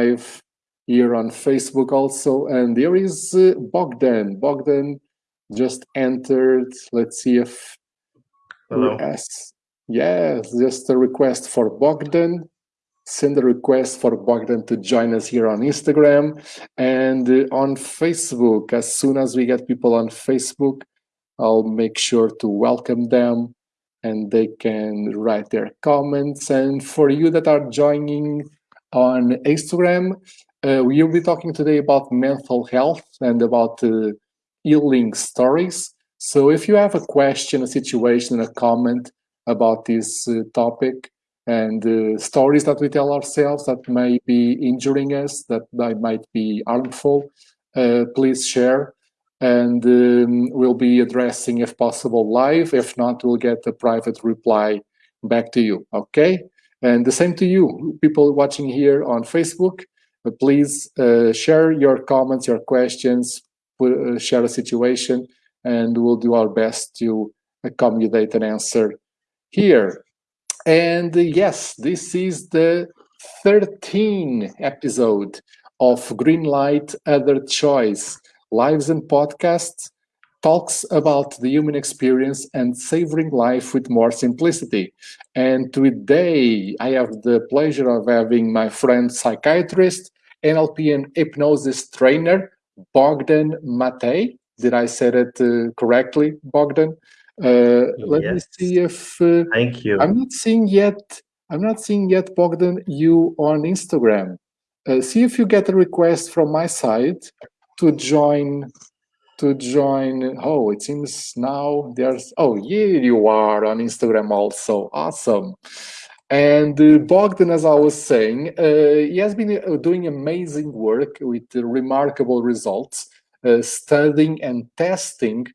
live here on Facebook also. And there is uh, Bogdan. Bogdan just entered. Let's see if. Hello. Yes, yes, just a request for Bogdan. Send a request for Bogdan to join us here on Instagram and uh, on Facebook. As soon as we get people on Facebook, I'll make sure to welcome them and they can write their comments. And for you that are joining on Instagram, uh, we'll be talking today about mental health and about uh, healing stories. So if you have a question, a situation, a comment about this uh, topic and uh, stories that we tell ourselves that may be injuring us, that might be harmful, uh, please share and um, we'll be addressing if possible live. If not, we'll get a private reply back to you, okay? And the same to you, people watching here on Facebook. Uh, please uh, share your comments, your questions, uh, share a situation, and we'll do our best to accommodate an answer here. And yes, this is the 13th episode of Green Light Other Choice lives and podcasts talks about the human experience and savoring life with more simplicity. And today I have the pleasure of having my friend psychiatrist, NLP and hypnosis trainer, Bogdan Matei. Did I say it uh, correctly, Bogdan? Uh, let yes. me see if uh, thank you. I'm not seeing yet. I'm not seeing yet, Bogdan, you on Instagram. Uh, see if you get a request from my side to join to join oh it seems now there's oh here you are on instagram also awesome. And uh, bogdan as i was saying uh, he has been uh, doing amazing work with remarkable results uh, studying and testing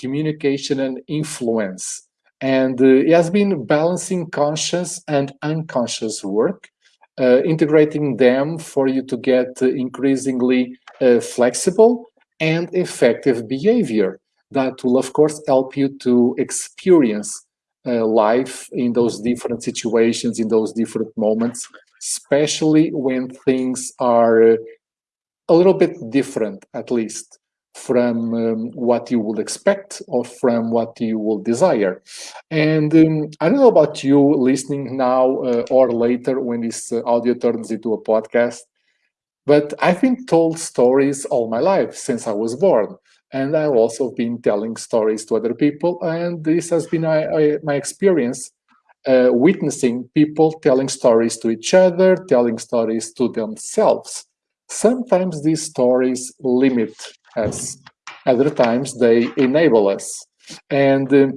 communication and influence. And uh, he has been balancing conscious and unconscious work integrating them for you to get increasingly flexible and effective behavior that will, of course, help you to experience uh, life in those different situations, in those different moments, especially when things are a little bit different, at least, from um, what you would expect or from what you will desire. And um, I don't know about you listening now uh, or later when this uh, audio turns into a podcast, but I've been told stories all my life since I was born. And I've also been telling stories to other people. And this has been my, my experience uh, witnessing people telling stories to each other, telling stories to themselves. Sometimes these stories limit us, other times they enable us. And um,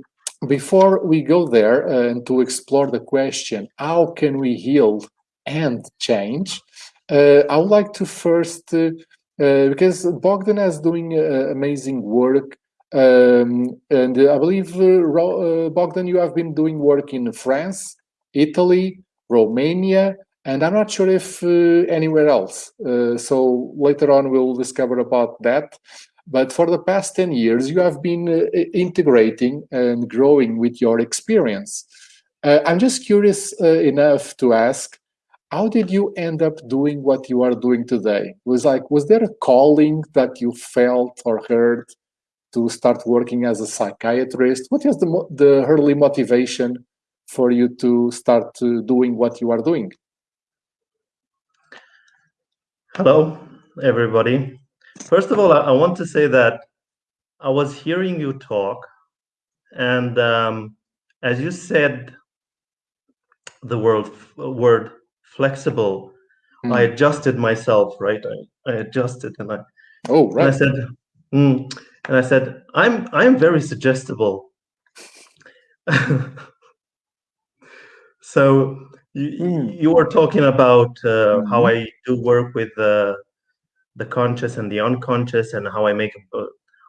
before we go there uh, and to explore the question, how can we heal and change? Uh, I would like to first, uh, uh, because Bogdan is doing amazing work, um, and I believe, Bogdan, you have been doing work in France, Italy, Romania, and I'm not sure if anywhere else. so later on, we'll discover about that. But for the past 10 years, you have been uh, integrating and growing with your experience. Uh, I'm just curious uh, enough to ask, how did you end up doing what you are doing today? Was like, was there a calling that you felt or heard to start working as a psychiatrist? What is the the early motivation for you to start uh, doing what you are doing? Hello, everybody. First of all, I, I want to say that I was hearing you talk, and um, as you said the word word flexible. Mm. I adjusted myself, right? I, I adjusted and I oh right. And I said, mm, and I said, I'm I'm very suggestible. so you, mm. you were talking about uh, mm-hmm. how I do work with the the conscious and the unconscious, and how I make a,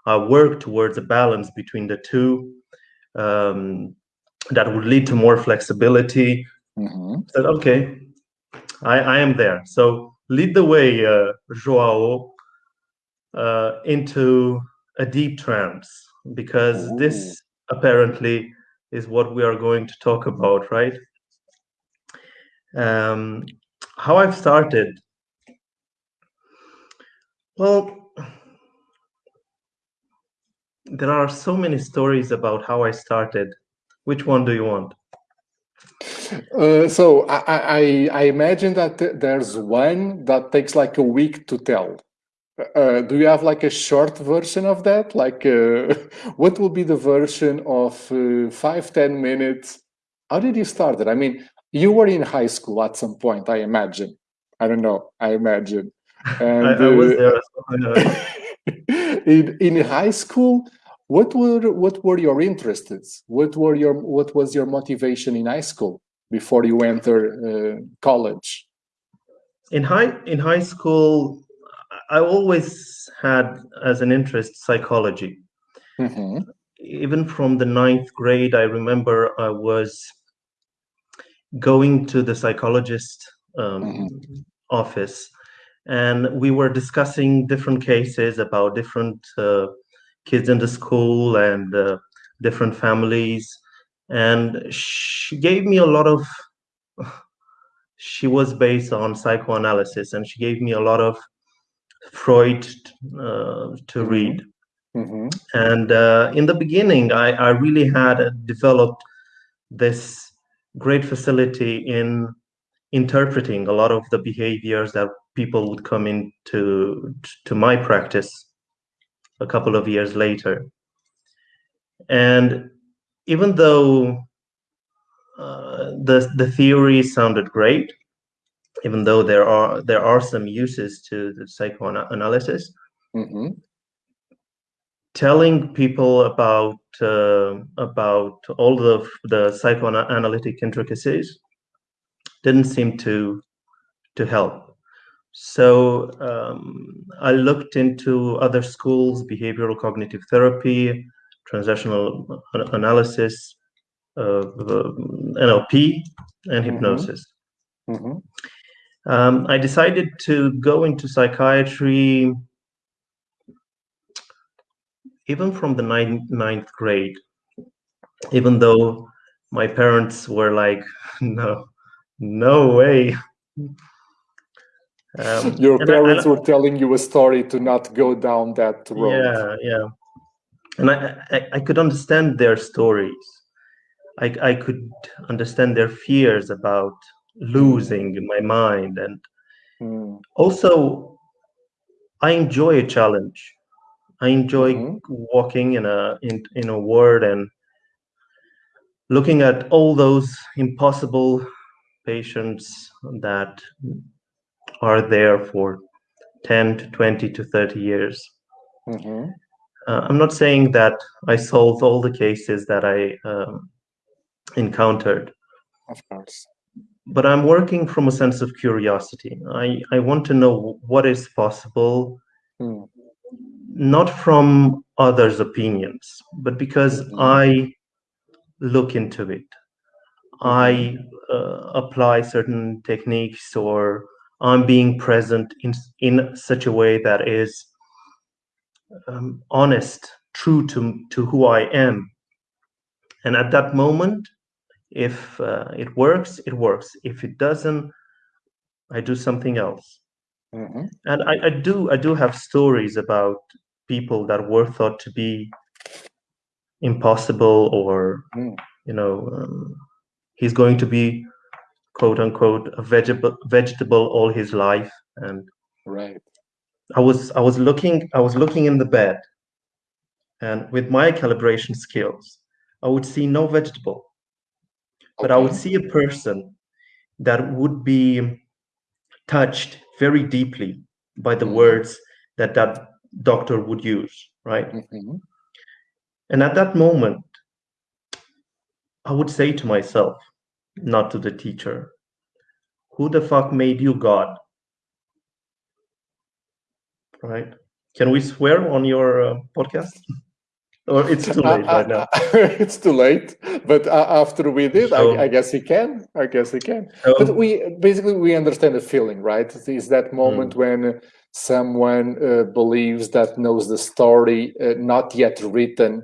I work towards a balance between the two. Um, that would lead to more flexibility. Mm-hmm. said, okay, I, I am there. So lead the way, uh, Joao, uh, into a deep trance, because Ooh. this apparently is what we are going to talk about, right? Um, how I've started Well, there are so many stories about how I started. Which one do you want? Uh, so I, I, I, imagine that there's one that takes like a week to tell. Uh, do you have like a short version of that? Like, uh, what will be the version of uh, five ten minutes? How did you start it? I mean, you were in high school at some point, I imagine. I don't know. I imagine. And, I, I was there. in in high school, what were what were your interests? What were your what was your motivation in high school before you enter uh, college? In high in high school, I always had as an interest psychology. Mm-hmm. Even from the ninth grade, I remember I was going to the psychologist um, mm-hmm. office and we were discussing different cases about different uh, kids in the school and uh, different families and she gave me a lot of she was based on psychoanalysis and she gave me a lot of freud uh, to mm-hmm. read mm-hmm. and uh, in the beginning I, I really had developed this great facility in interpreting a lot of the behaviors that people would come into to my practice a couple of years later. And even though uh, the the theory sounded great, even though there are there are some uses to the psychoanalysis, mm-hmm. telling people about uh, about all the the psychoanalytic intricacies didn't seem to to help. So um, I looked into other schools, behavioral cognitive therapy, transactional analysis, uh, NLP, and mm-hmm. hypnosis. Mm-hmm. Um, I decided to go into psychiatry even from the ninth, ninth grade, even though my parents were like, no, no way. Um, Your parents I, I, were telling you a story to not go down that road. Yeah, yeah. And I, I, I could understand their stories. I, I could understand their fears about losing mm. my mind. And mm. also, I enjoy a challenge. I enjoy mm-hmm. walking in a in, in a world and looking at all those impossible patients that are there for 10 to 20 to 30 years. Mm-hmm. Uh, I'm not saying that I solved all the cases that I um, encountered. Of course. But I'm working from a sense of curiosity. I, I want to know what is possible, mm. not from others' opinions, but because mm-hmm. I look into it. I uh, apply certain techniques or I'm being present in in such a way that is um, honest, true to to who I am. And at that moment, if uh, it works, it works. If it doesn't, I do something else. Mm-hmm. And I, I do I do have stories about people that were thought to be impossible or mm. you know um, he's going to be quote unquote a vegetable vegetable all his life and right i was i was looking i was looking in the bed and with my calibration skills i would see no vegetable but i would see a person that would be touched very deeply by the mm-hmm. words that that doctor would use right mm-hmm. and at that moment i would say to myself not to the teacher. Who the fuck made you God? Right? Can we swear on your uh, podcast? or it's too late right now? it's too late. But uh, after we did, so, I, I, guess he can. I guess he can. So, but we basically we understand the feeling, right? Is that moment hmm. when someone uh, believes that knows the story uh, not yet written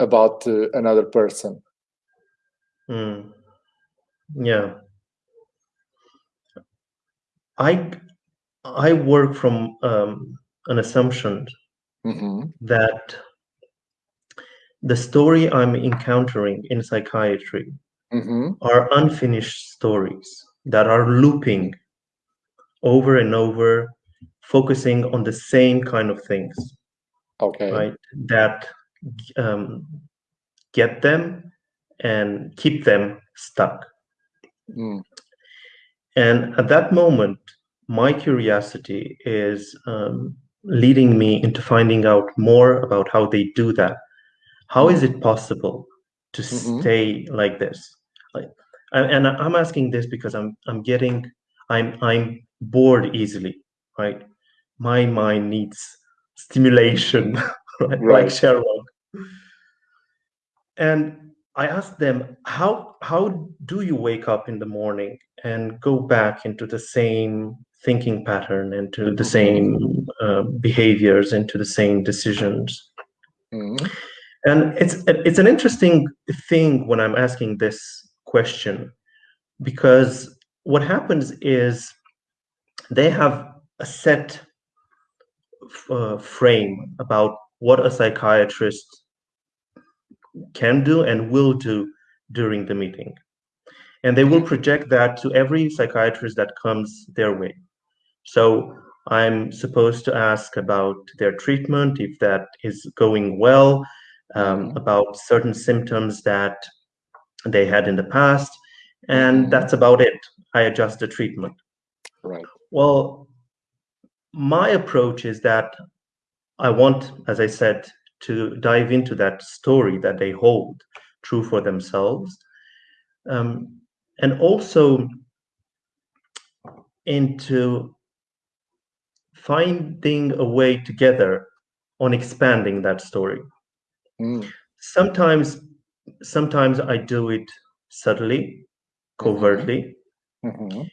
about uh, another person. Mm. Yeah. I I work from um, an assumption Mm-hmm. that the story I'm encountering in psychiatry Mm-hmm. are unfinished stories that are looping over and over, focusing on the same kind of things, Okay. right? That um, get them and keep them stuck. Mm. And at that moment, my curiosity is um, leading me into finding out more about how they do that. How is it possible to Mhm. stay like this? Like, and, and I'm asking this because I'm I'm getting I'm I'm bored easily, right? My mind needs stimulation, right? Right. like Sherlock. And I asked them, how how do you wake up in the morning and go back into the same thinking pattern, into the Mhm. same uh, behaviors, into the same decisions? Mm. And it's it's an interesting thing when I'm asking this question because what happens is they have a set uh, frame about what a psychiatrist can do and will do during the meeting. And they will project that to every psychiatrist that comes their way. So I'm supposed to ask about their treatment, if that is going well, um, Mhm. about certain symptoms that they had in the past, and Mhm. that's about it. I adjust the treatment. Right. Well, my approach is that I want, as I said, to dive into that story that they hold true for themselves, um, and also into finding a way together on expanding that story. Mm. Sometimes, sometimes I do it subtly, covertly, Mhm.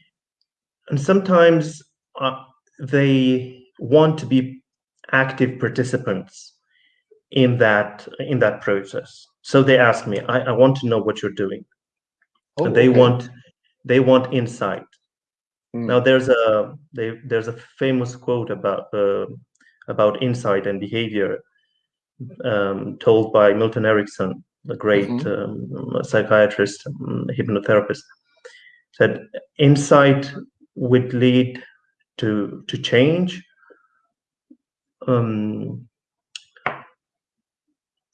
and sometimes uh, they want to be active participants in that in that process so they ask me i, I want to know what you're doing Oh, they okay. want they want insight Mm. now there's a they, there's a famous quote about uh, about insight and behavior um, told by milton erickson the great Mhm. um, psychiatrist um, hypnotherapist said insight would lead to to change um,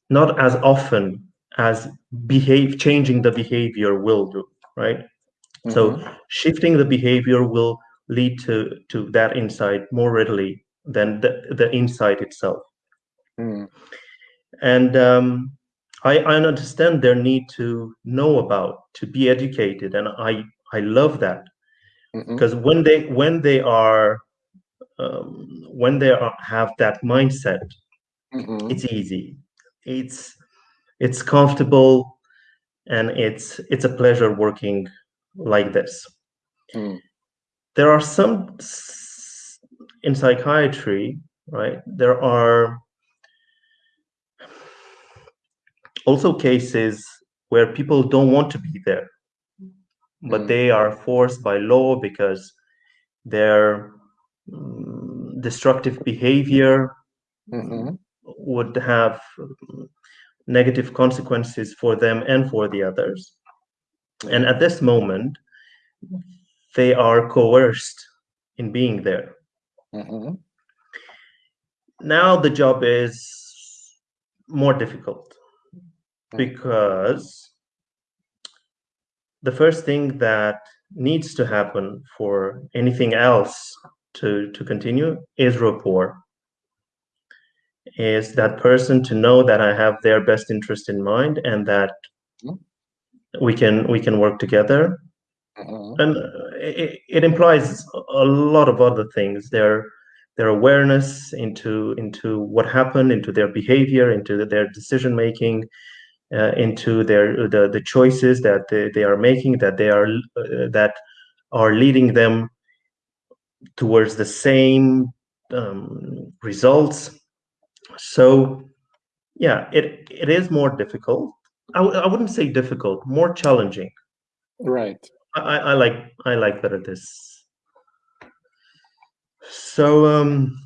not as often as behave changing the behavior will do right so Mhm. shifting the behavior will lead to to that insight more readily than the, the insight itself Mm. and um, I, I understand their need to know about to be educated and i i love that because when they when they are um, when they are, have that mindset Mhm. it's easy it's it's comfortable and it's it's a pleasure working like this Mm. there are some in psychiatry right there are also cases where people don't want to be there but Mm. they are forced by law because their mm, destructive behavior Mhm. would have mm, negative consequences for them and for the others and at this moment they are coerced in being there Mhm. now the job is more difficult Mm. because the first thing that needs to happen for anything else to, to continue is rapport is that person to know that i have their best interest in mind and that Mm. We can we can work together. Mhm. and it, it implies a lot of other things their their awareness into into what happened into their behavior into their decision making uh, into their the, the choices that they, they are making that they are uh, that are leading them towards the same um, results. So yeah it it is more difficult I w- I wouldn't say difficult more challenging Right. I, I I like I like better this. So um,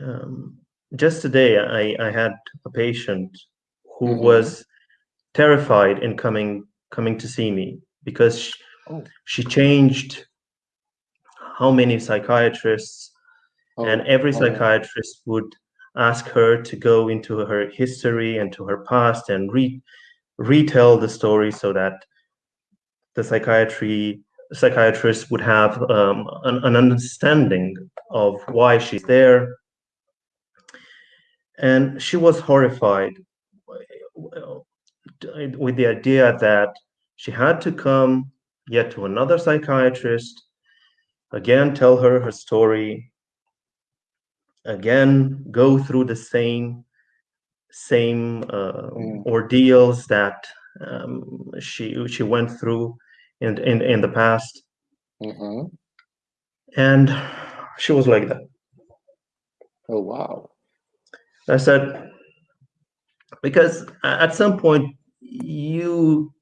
um, just today I, I had a patient who Mhm. was terrified in coming coming to see me because she, Oh. she changed how many psychiatrists Oh, and every oh, psychiatrist would ask her to go into her history and to her past and re- retell the story so that the psychiatry psychiatrist would have um, an, an understanding of why she's there. And she was horrified with the idea that she had to come yet to another psychiatrist again tell her her story again go through the same same uh, Mm. ordeals that um, she she went through in in, in the past mhm. and she was like that Oh, wow. i said because at some point you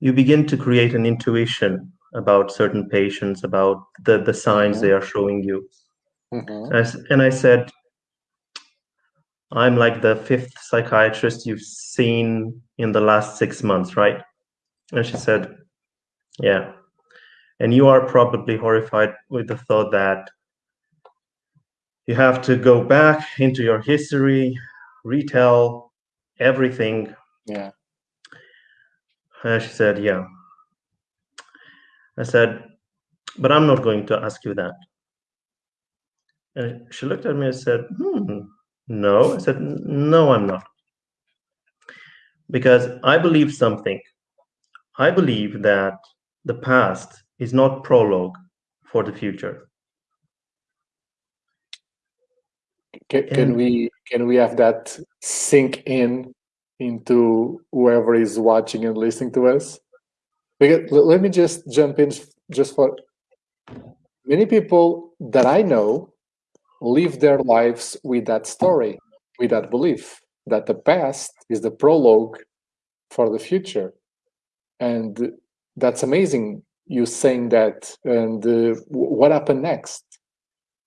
you begin to create an intuition about certain patients about the the signs Mhm. they are showing you Mhm. And I, s- and I said, I'm like the fifth psychiatrist you've seen in the last six months, right? And she said, Yeah. And you are probably horrified with the thought that you have to go back into your history, retell everything. Yeah. And she said, Yeah. I said, But I'm not going to ask you that. And she looked at me and said, Hmm, no. I said, No, I'm not. Because I believe something. I believe that the past is not prologue for the future. Can, can And- we can we have that sink in into whoever is watching and listening to us? Because, let me just jump in just for many people that I know live their lives with that story, with that belief that the past is the prologue for the future, and that's amazing. You saying that, and uh, what happened next?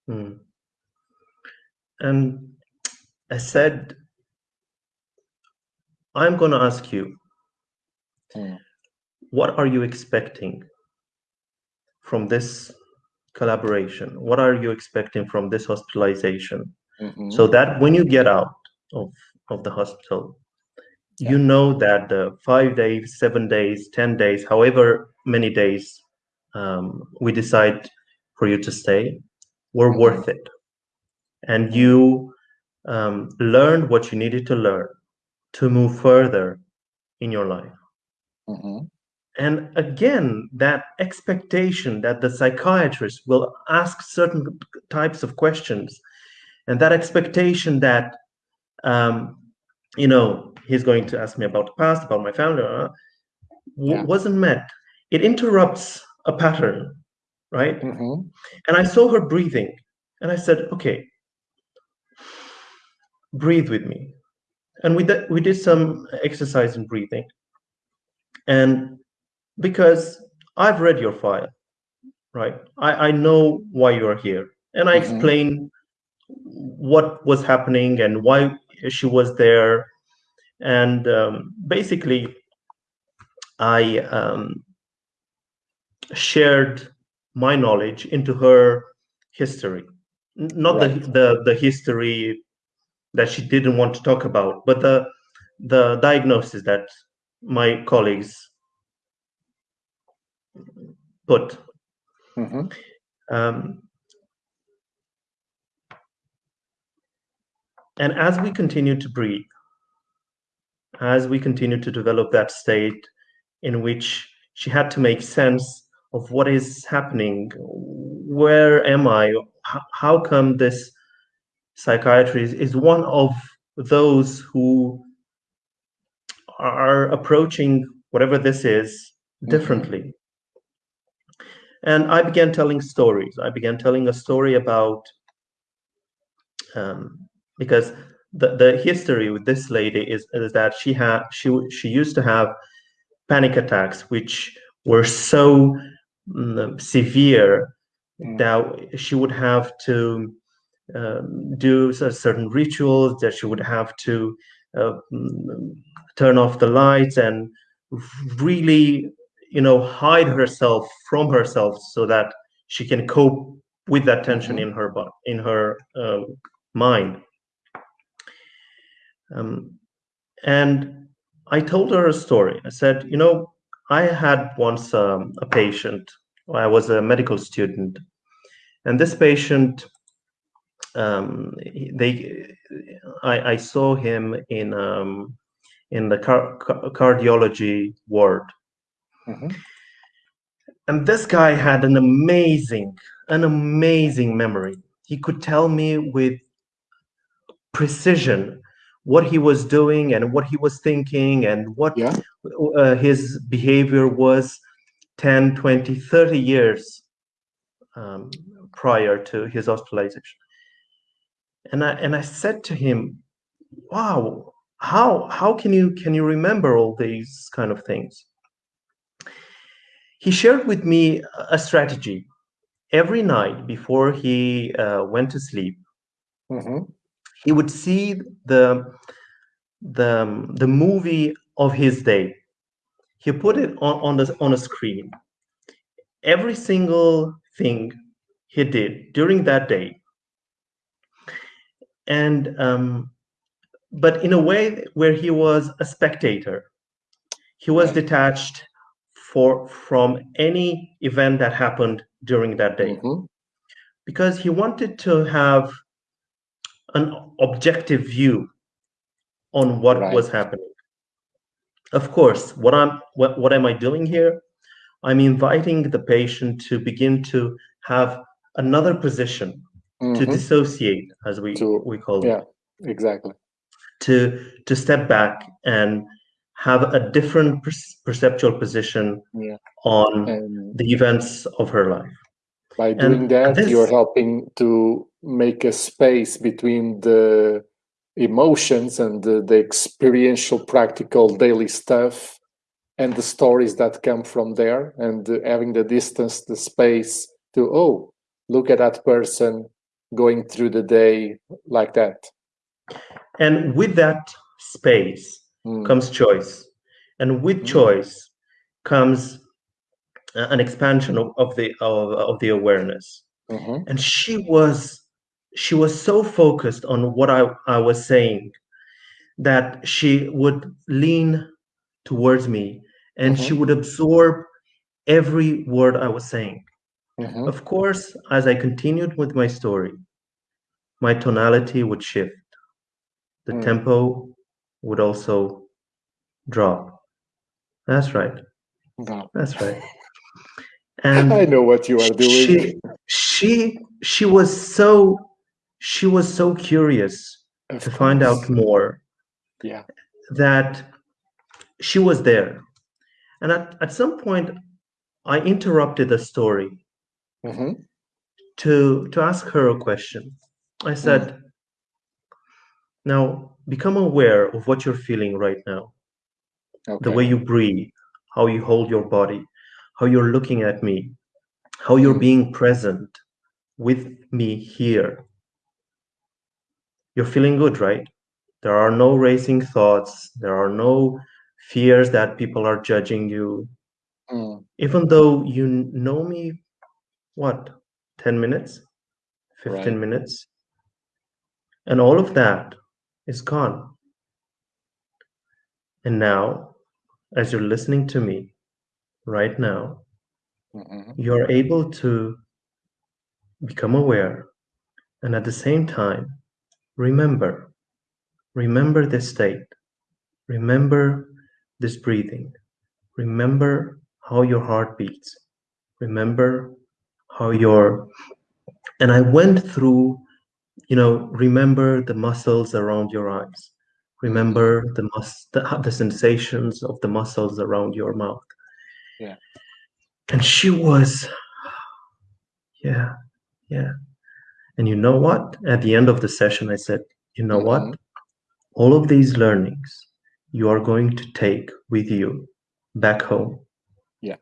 Hmm. And I said, I'm going to ask you, Hmm. what are you expecting from this collaboration? What are you expecting from this hospitalization? Mhm. So that when you get out of, of the hospital, you know that the five days, seven days, 10 days, however many days um, we decide for you to stay, were Mhm. worth it. And you um, learned what you needed to learn to move further in your life. Mhm. And again, that expectation that the psychiatrist will ask certain types of questions, and that expectation that, um, you know, he's going to ask me about the past, about my family, uh, Yeah. wasn't met. It interrupts a pattern, right? Mhm. And I saw her breathing, and I said, okay, breathe with me. And we did, we did some exercise in breathing. And because I've read your file, right? I, I know why you're here. And I Mhm. explain what was happening and why she was there. And um, basically, I um, shared my knowledge into her history. Not Right. the, the, the history that she didn't want to talk about, but the, the diagnosis that my colleagues put. Mhm. Um, and as we continue to breathe, as we continue to develop that state in which she had to make sense of what is happening, where am I? how come this psychiatry is, is one of those who are approaching whatever this is differently. And I began telling stories. I began telling a story about um, because the, the history with this lady is, is that she had she she used to have panic attacks which were so mm, severe Mm. that she would have to um, do certain rituals, that she would have to uh, mm, turn off the lights and really, you know, hide herself from herself so that she can cope with that tension mm-hmm. in her in her uh, mind. Um, and I told her a story. I said, you know, I had once um, a patient. I was a medical student, and this patient, um, they, I, I, saw him in um, in the car- cardiology ward, mm-hmm. and this guy had an amazing, an amazing memory. He could tell me with precision what he was doing and what he was thinking and what yeah. uh, his behavior was 10 20 30 years um, prior to his hospitalization and i and i said to him wow how how can you can you remember all these kind of things he shared with me a strategy. Every night before he uh, went to sleep mm-hmm. he would see the the the movie of his day. He put it on, on the on a screen. Every single thing he did during that day. And um, but in a way where he was a spectator. He was detached for from any event that happened during that day mm-hmm. because he wanted to have an objective view on what right. was happening. Of course, what I'm what, what am I doing here? I'm inviting the patient to begin to have another position mm-hmm. to dissociate, as we to, we call it. Yeah, exactly. To to step back and have a different per- perceptual position yeah. on and the events of her life. By doing and that, this, you're helping to make a space between the emotions and the, the experiential, practical, daily stuff and the stories that come from there, and having the distance, the space to, oh, look at that person going through the day like that. And with that space mm. comes choice. And with mm. choice comes an expansion of, of the of, of the awareness mm-hmm. and she was she was so focused on what I, I was saying that she would lean towards me and mm-hmm. she would absorb every word I was saying. Mm-hmm. Of course, as I continued with my story, my tonality would shift. The mm. tempo would also drop. That's right. Wow. That's right. And I know what you are doing. She, she she was so she was so curious of to course. find out more. Yeah. That she was there. And at, at some point I interrupted the story mm-hmm. to to ask her a question. I said, mm. now become aware of what you're feeling right now. Okay. The way you breathe, how you hold your body, how you're looking at me, how you're being present with me here. You're feeling good, right? There are no racing thoughts. There are no fears that people are judging you. Mm. Even though you know me, what, 10 minutes, 15 right. minutes? And all of that is gone. And now, as you're listening to me, right now, mm-hmm. you're able to become aware and at the same time, remember, remember this state, remember this breathing, remember how your heart beats, remember how your, and I went through, you know, remember the muscles around your eyes, remember the, mus- the, the sensations of the muscles around your mouth yeah. And she was, yeah, yeah. And you know what? At the end of the session, I said, you know mm-hmm. what? All of these learnings you are going to take with you back home. Yeah.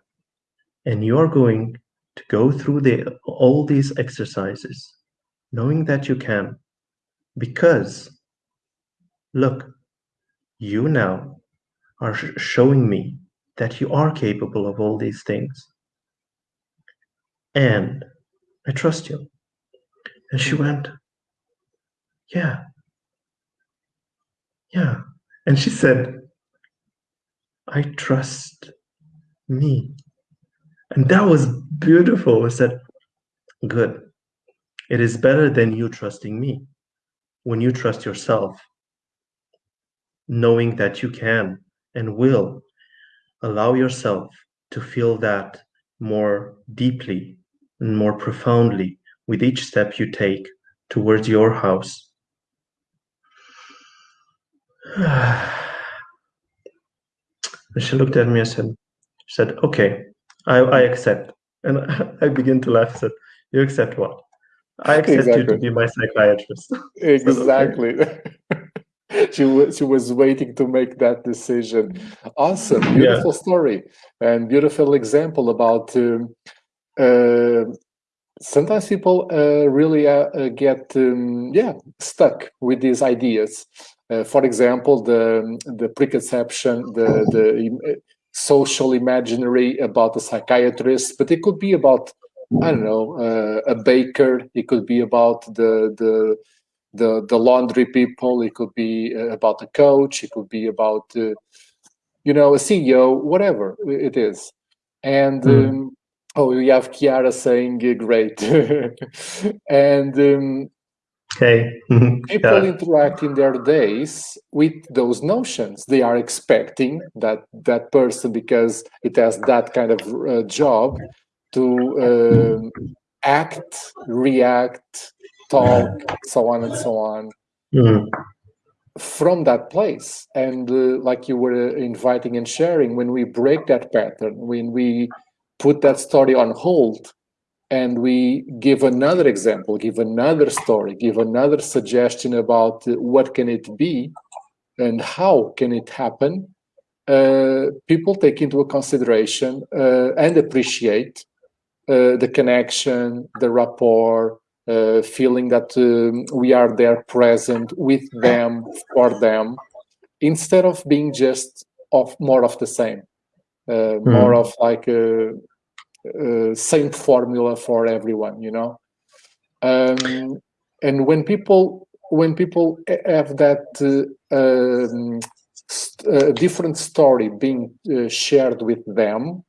And you are going to go through the all these exercises knowing that you can, because look, you now are showing me that you are capable of all these things. And I trust you. And she hmm. went, Yeah. Yeah. And she said, I trust me. And that was beautiful. I said, Good. It is better than you trusting me. When you trust yourself, knowing that you can and will allow yourself to feel that more deeply and more profoundly with each step you take towards your house. she looked at me and said, she said, okay, I, I accept. And I begin to laugh. I said, you accept what? I accept exactly. you to be my psychiatrist. exactly. she was she was waiting to make that decision. Awesome, beautiful yeah. story and beautiful example about. Um, uh, sometimes people uh, really uh, uh get um, yeah stuck with these ideas. Uh, for example, the the preconception, the the uh, social imaginary about the psychiatrist, but it could be about I don't know a baker. It could be about the the the the laundry people it could be uh, about a coach it could be about uh, you know a ceo whatever it is and mm. um, oh we have kiara saying uh, great and um, okay people yeah. interact in their days with those notions they are expecting that that person because it has that kind of uh, job to um, act react talk, so on and so on, mm-hmm. from that place. And uh, like you were inviting and sharing, when we break that pattern, when we put that story on hold, and we give another example, give another story, give another suggestion about uh, what can it be and how can it happen, uh, people take into consideration uh, and appreciate uh, the connection, the rapport, uh, feeling that um, we are there present with them for them instead of being just of more of the same uh, mm. more of like a, a, same formula for everyone you know um, and when people when people have that uh, um, st different story being uh, shared with them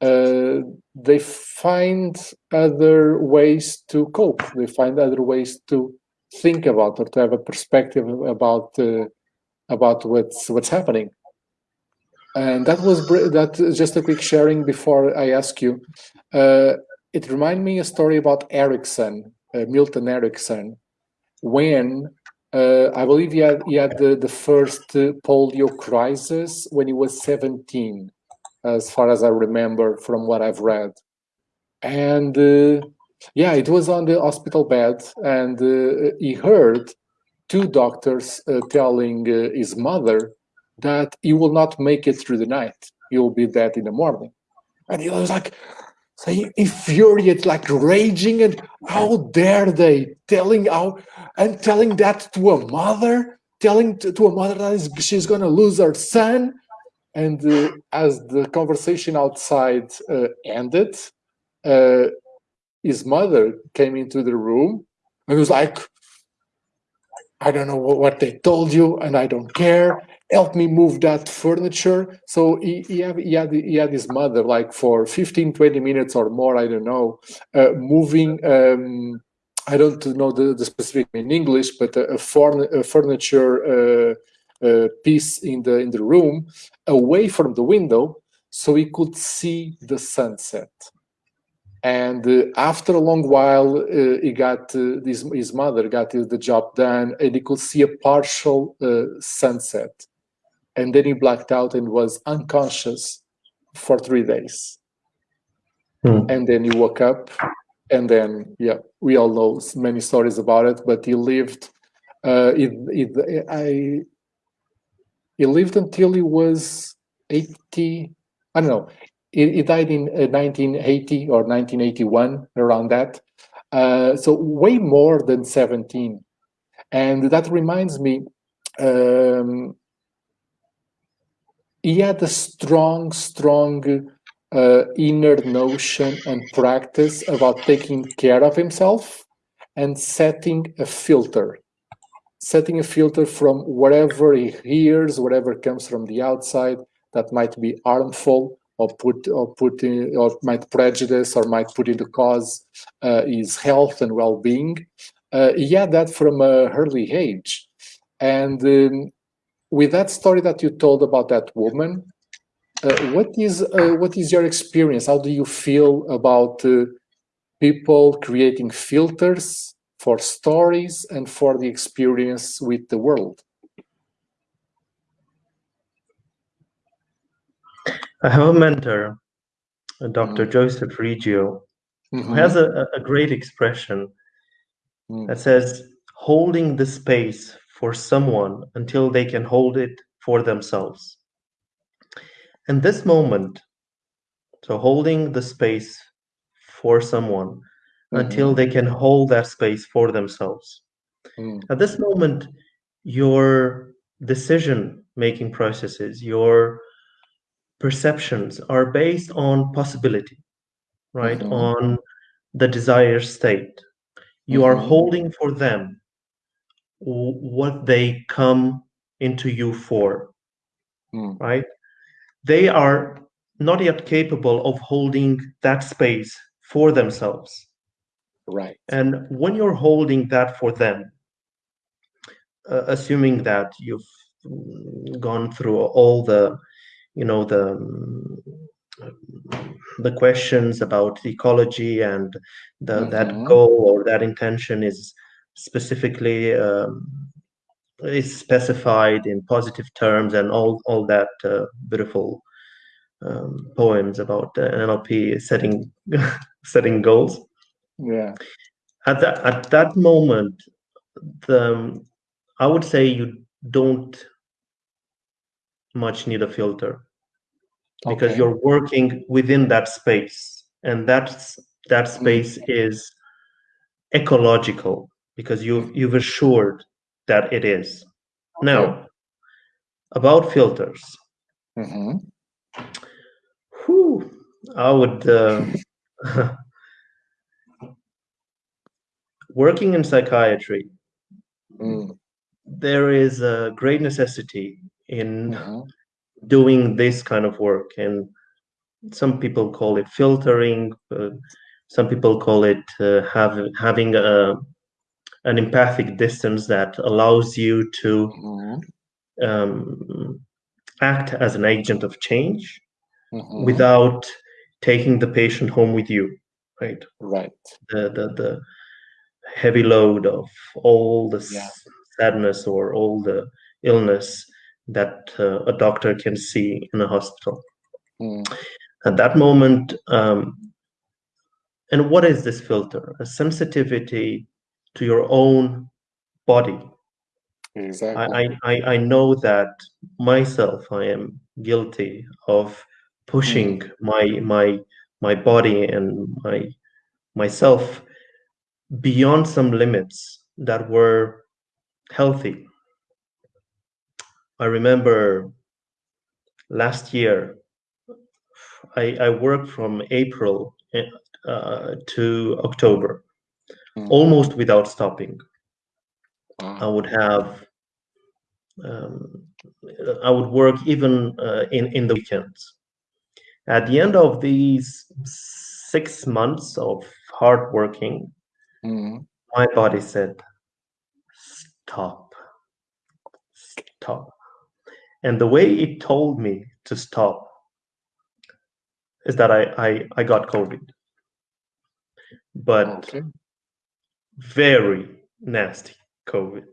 uh, they find other ways to cope. They find other ways to think about or to have a perspective about uh, about what's what's happening. And that was that. Just a quick sharing before I ask you. Uh, it reminded me a story about Erickson, uh, Milton Erickson, when uh, I believe he had he had the, the first polio crisis when he was seventeen as far as I remember from what I've read. And uh, yeah, it was on the hospital bed, and uh, he heard two doctors uh, telling uh, his mother that he will not make it through the night. He will be dead in the morning. And he was like, so infuriated, like raging, and how dare they telling how and telling that to a mother, telling to, to a mother that she's gonna lose her son and uh, as the conversation outside uh, ended, uh, his mother came into the room and was like, I don't know what they told you, and I don't care. Help me move that furniture. So he, he, had, he, had, he had his mother like for 15, 20 minutes or more, I don't know, uh, moving, um, I don't know the, the specific in English, but a, a, forn a furniture uh, uh, piece in the in the room away from the window so he could see the sunset. And uh, after a long while uh, he got uh, his, his mother got the job done and he could see a partial uh, sunset. And then he blacked out and was unconscious for three days. Hmm. and then he woke up and then yeah we all know many stories about it but he lived uh, it, it, I he lived until he was 80, I don't know, he, he died in 1980 uh, or 1981, around that. Uh, so way more than 17. And that reminds me, um, he had a strong, strong uh, inner notion and practice about taking care of himself and setting a filter setting a filter from whatever he hears whatever comes from the outside that might be harmful or put or put in, or might prejudice or might put into cause uh, his health and well-being uh, he had that from a early age and um, with that story that you told about that woman uh, what is uh, what is your experience? How do you feel about uh, people creating filters for stories and for the experience with the world? I have a mentor, Dr. Mm. Joseph Riggio, mm -hmm. who mm-hmm. has a, a great expression mm. that says, holding the space for someone until they can hold it for themselves. And this moment, so holding the space for someone mm-hmm. until they can hold that space for themselves. Mm. At this moment, your decision making processes, your perceptions are based on possibility, right? Mm-hmm. On the desired state. You mm-hmm. are holding for them what they come into you for, mm. right? they are not yet capable of holding that space for themselves. Right. And when you're holding that for them, uh, assuming that you've gone through all the, you know, the the questions about ecology and the, mm-hmm. that goal or that intention is specifically um, is specified in positive terms and all all that uh, beautiful um, poems about uh, NLP setting setting goals. Yeah. At that at that moment, the I would say you don't much need a filter because okay. you're working within that space, and that's that mm. space is ecological because you've you've assured that it is. Okay. Now, about filters. Mm-hmm. Whew, I would. Uh, working in psychiatry, mm. there is a great necessity in mm-hmm. doing this kind of work. And some people call it filtering, uh, some people call it uh, have, having a an empathic distance that allows you to mm-hmm. um, act as an agent of change mm-hmm. without taking the patient home with you right right the the, the heavy load of all the yeah. sadness or all the illness that uh, a doctor can see in a hospital mm. at that moment um, and what is this filter a sensitivity to your own body. Exactly. I, I, I know that myself, I am guilty of pushing mm. my my my body and my myself beyond some limits that were healthy. I remember last year, I, I worked from April uh, to October mm. almost without stopping. Wow. I would have, um, I would work even uh, in in the weekends. At the end of these six months of hard working, mm. my body said, "Stop, stop," and the way it told me to stop is that I I, I got COVID. But okay very nasty COVID.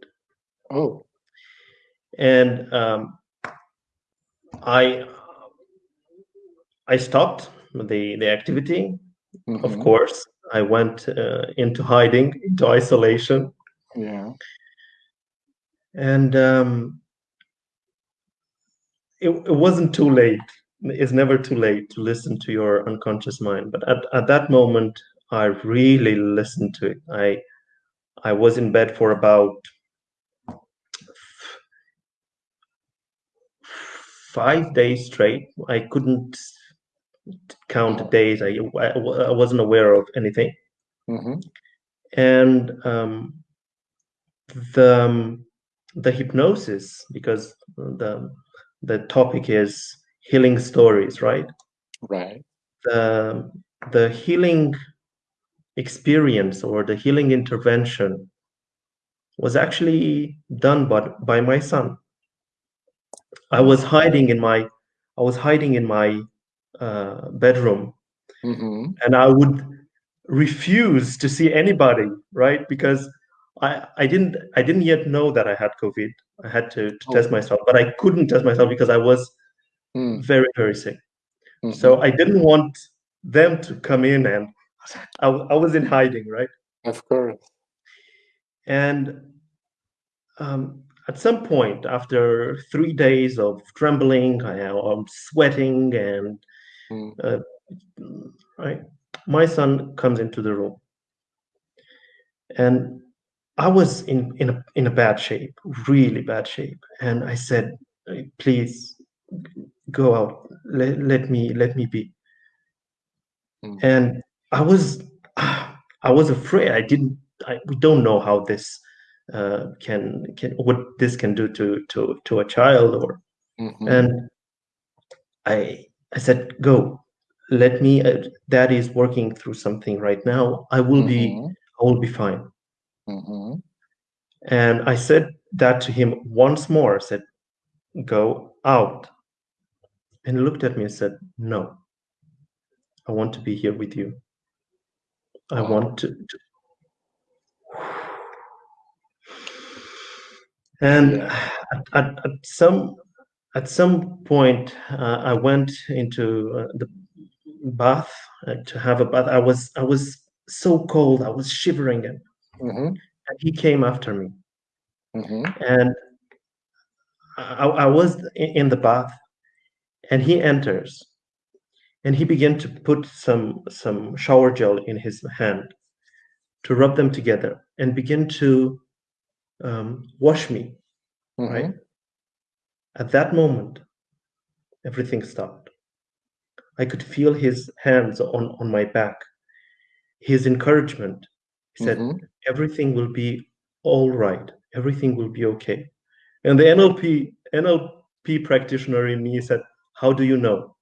Oh. And um, I I stopped the the activity. Mm-hmm. Of course, I went uh, into hiding, into isolation. Yeah. And um, it, it wasn't too late. It's never too late to listen to your unconscious mind. But at, at that moment, I really listened to it. I I was in bed for about five days straight. I couldn't count days. I, I, I wasn't aware of anything. Mm-hmm. And um, the um, the hypnosis, because the the topic is healing stories, right? Right. The the healing experience or the healing intervention was actually done by, by my son. I was hiding in my I was hiding in my uh, bedroom, Mm-hmm. and I would refuse to see anybody, right? Because I I didn't I didn't yet know that I had COVID. I had to, to test Oh. myself, but I couldn't test myself because I was Mm. very very sick. Mhm. So I didn't want them to come in, and I, I was in hiding, right? Of course. And um, at some point, after three days of trembling, I am sweating, and Mm. uh, right, my son comes into the room, and I was in in a in a bad shape, really bad shape, and I said, "Please go out. Let, let me let me be." Mm. And I was I was afraid. I didn't. I, we don't know how this uh, can can what this can do to to to a child or Mhm. and I I said go. Let me uh, dad is working through something right now. I will be Mhm. I will be fine. Mhm. and I said that to him once more. I said go out. And he looked at me and said no. I want to be here with you. I want to, to and Yeah. at, at, at some at some point uh, i went into uh, the bath uh, to have a bath i was i was so cold i was shivering and, Mhm. and he came after me Mhm. and I, I was in the bath and he enters and he began to put some some shower gel in his hand to rub them together and begin to um, wash me right Mhm. At that moment, everything stopped. I could feel his hands on, on my back, his encouragement. He said, Mhm. Everything will be all right. Everything will be okay. And the NLP, NLP practitioner in me said, How do you know?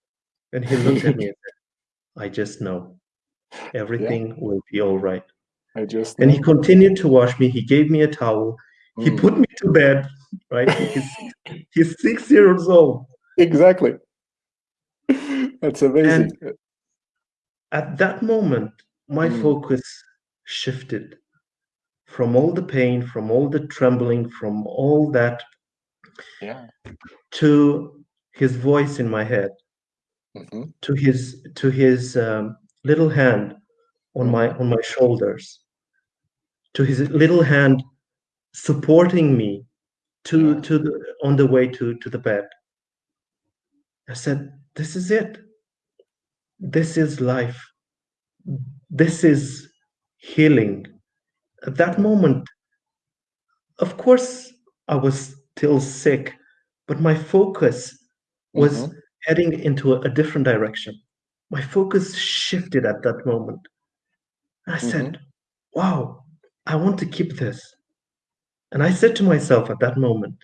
And he looked at me and said, I just know. Everything will be all right. I just And he continued to wash me. He gave me a towel. He Mm. put me to bed, right? He's, he's six years old. Exactly. That's amazing. at that moment my Mm. focus shifted from all the pain from all the trembling from all that yeah. to his voice in my head Mhm. to his to his um, little hand on my on my shoulders to his little hand supporting me to Yeah. to the on the way to to the bed. I said this is it. This is life. This is healing. At that moment of course i was still sick but my focus was Mhm. heading into a, a different direction. My focus shifted at that moment. I said wow i want to keep this and i said to myself at that moment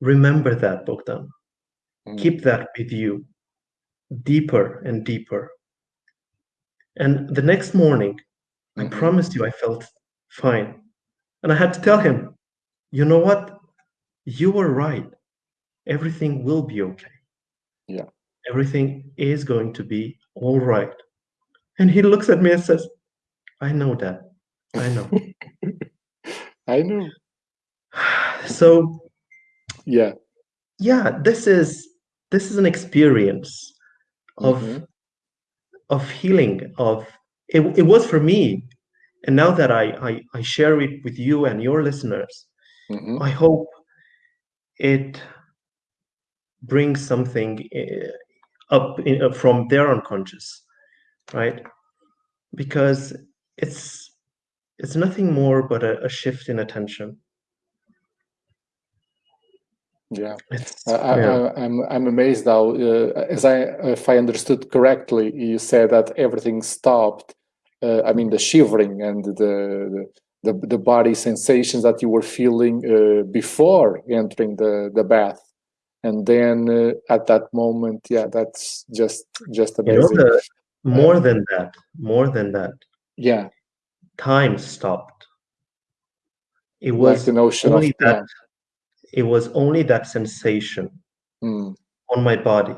remember that bogdan. Mm. keep that with you deeper and deeper. And the next morning i Mhm. promised you i felt fine. And i had to tell him you know what? You were right. Everything will be okay. Yeah. everything is going to be all right. And he looks at me and says i know that i know. I know. So Yeah. yeah this is this is an experience of Mhm. of healing of it, it was for me and now that I, I i share it with you and your listeners Mhm. i hope it brings something uh, up in, uh, from their unconscious right because it's it's nothing more but a, a shift in attention yeah I. I, I'm I'm amazed how, uh, as I if I understood correctly, you said that everything stopped. Uh, I mean, the shivering and the, the the body sensations that you were feeling uh, before entering the the bath, and then uh, at that moment, yeah, that's just just you know amazing. the, more than that more than that yeah, time stopped it like was the notion of only that yeah. It was only that sensation Mm, on my body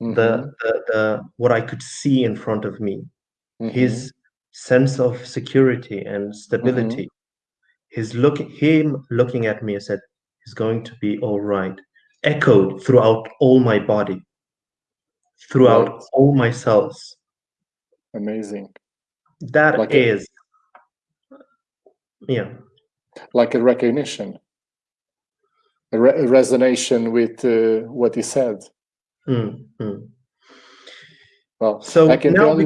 mhm, the, the the what i could see in front of me mhm, his sense of security and stability. His look him looking at me and said he's going to be all right echoed throughout all my body throughout Right. all my cells. Amazing. That Like a- yeah. Like a recognition, re- a resonation with uh, what he said. Mm, mm. Well, so I can now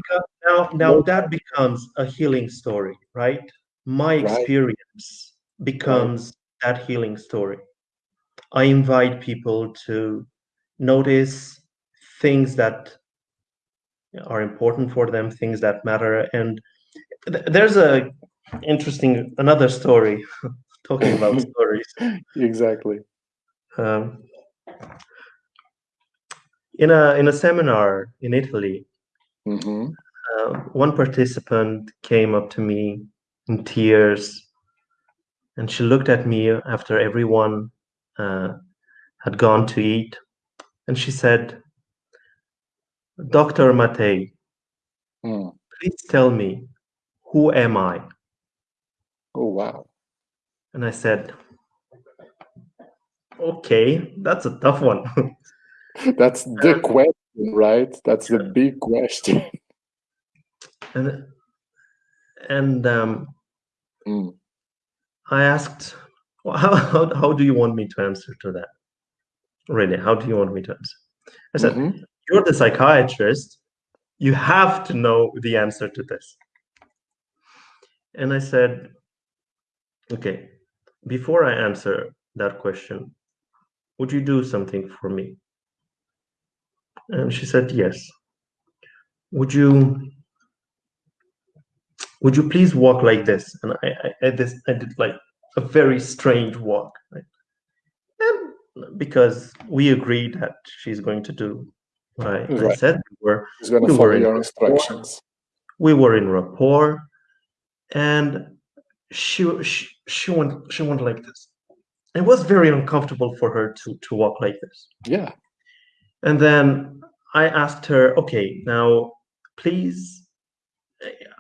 now now that becomes a healing story right my Right. experience becomes that healing story i invite people to notice things that are important for them things that matter and th- there's a interesting another story talking about stories exactly. Um, in a in a seminar in italy hmm uh, one participant came up to me in tears and she looked at me after everyone uh, had gone to eat and she said dr matei Mm. please tell me who am i Oh wow. and i said okay that's a tough one That's the question, right? That's the big question. and and um, Mm. i asked well, how, how, how do you want me to answer to that really how do you want me to answer i said Mhm. you're the psychiatrist you have to know the answer to this and i said okay before i answer that question would you do something for me? And she said yes. Would you would you please walk like this? And i i, I, this, I did like a very strange walk right? and because we agreed that she's going to do what I, I said we were We to were follow in your rapport. instructions. we were in rapport. And she she, she went she went like this it was very uncomfortable for her to to walk like this Yeah. and then i asked her okay now please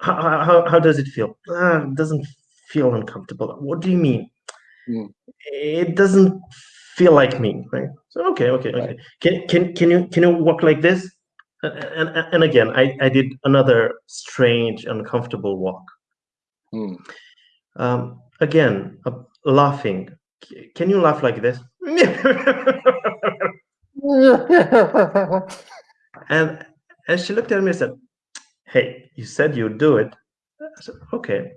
how, how, how does it feel ah, it doesn't feel uncomfortable what do you mean Mm. it doesn't feel like me right so okay okay okay Right. can can can you can you walk like this and and, and again i i did another strange uncomfortable walk Mm. um, again, uh, laughing. Can you laugh like this? and and she looked at me and said, "Hey, you said you'd do it." I said, "Okay,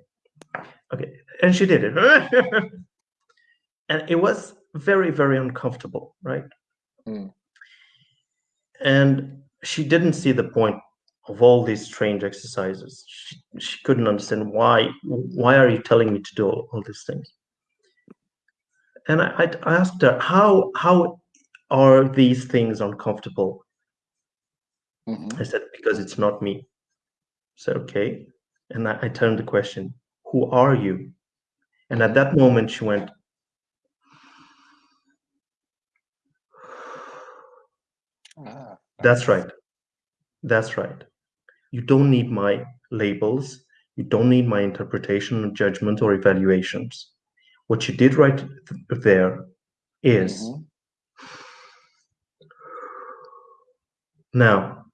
okay," and she did it, and it was very very uncomfortable, right? Mm. And she didn't see the point of all these strange exercises. She, she couldn't understand why. Why are you telling me to do all, all these things? And I, I asked her, how how are these things uncomfortable? Mhm. I said, because it's not me. Said, okay. And I, I turned the question, who are you? And at that moment, she went, Ah, that's right. That's right. You don't need my labels. You don't need my interpretation, judgment, or evaluations. What you did right th- there is Mhm. now,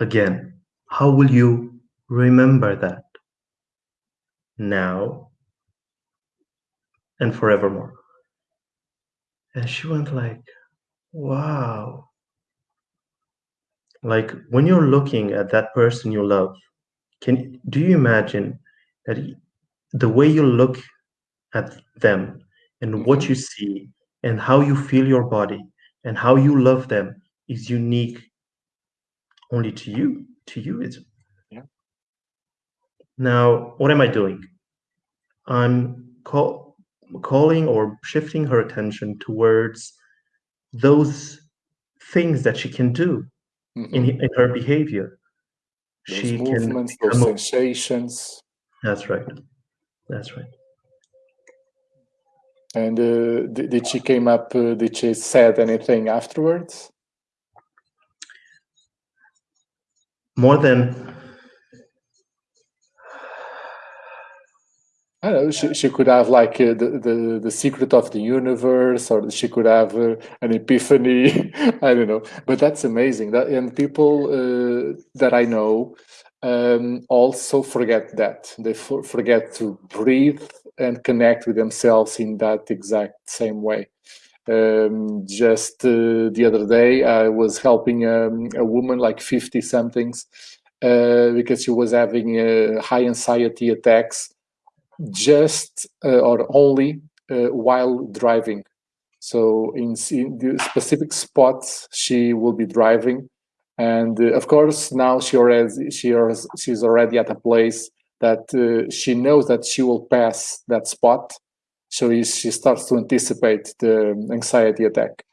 again, how will you remember that? Now and forevermore. And she went like, wow. Like when you're looking at that person you love, can do you imagine that the way you look at them and mm-hmm. what you see and how you feel your body and how you love them is unique only to you to you it's yeah. Now what am i doing? I'm call, calling or shifting her attention towards those things that she can do mm-hmm. in, in her behavior. Those she movements can those sensations. That's right. That's right and uh, did, did she came up uh, did she said anything afterwards more than I don't know. She, she could have like uh, the, the the secret of the universe, or she could have uh, an epiphany. I don't know, but that's amazing. That and people uh, that I know um, also forget that they for, forget to breathe and connect with themselves in that exact same way. Um, just uh, the other day, I was helping um, a woman like 50 somethings uh, because she was having uh, high anxiety attacks just uh, or only uh, while driving. So in, in, the specific spots, she will be driving. And uh, of course, now she already, she, she's already at a place that she knows that she will pass that spot so she starts to anticipate the anxiety attack.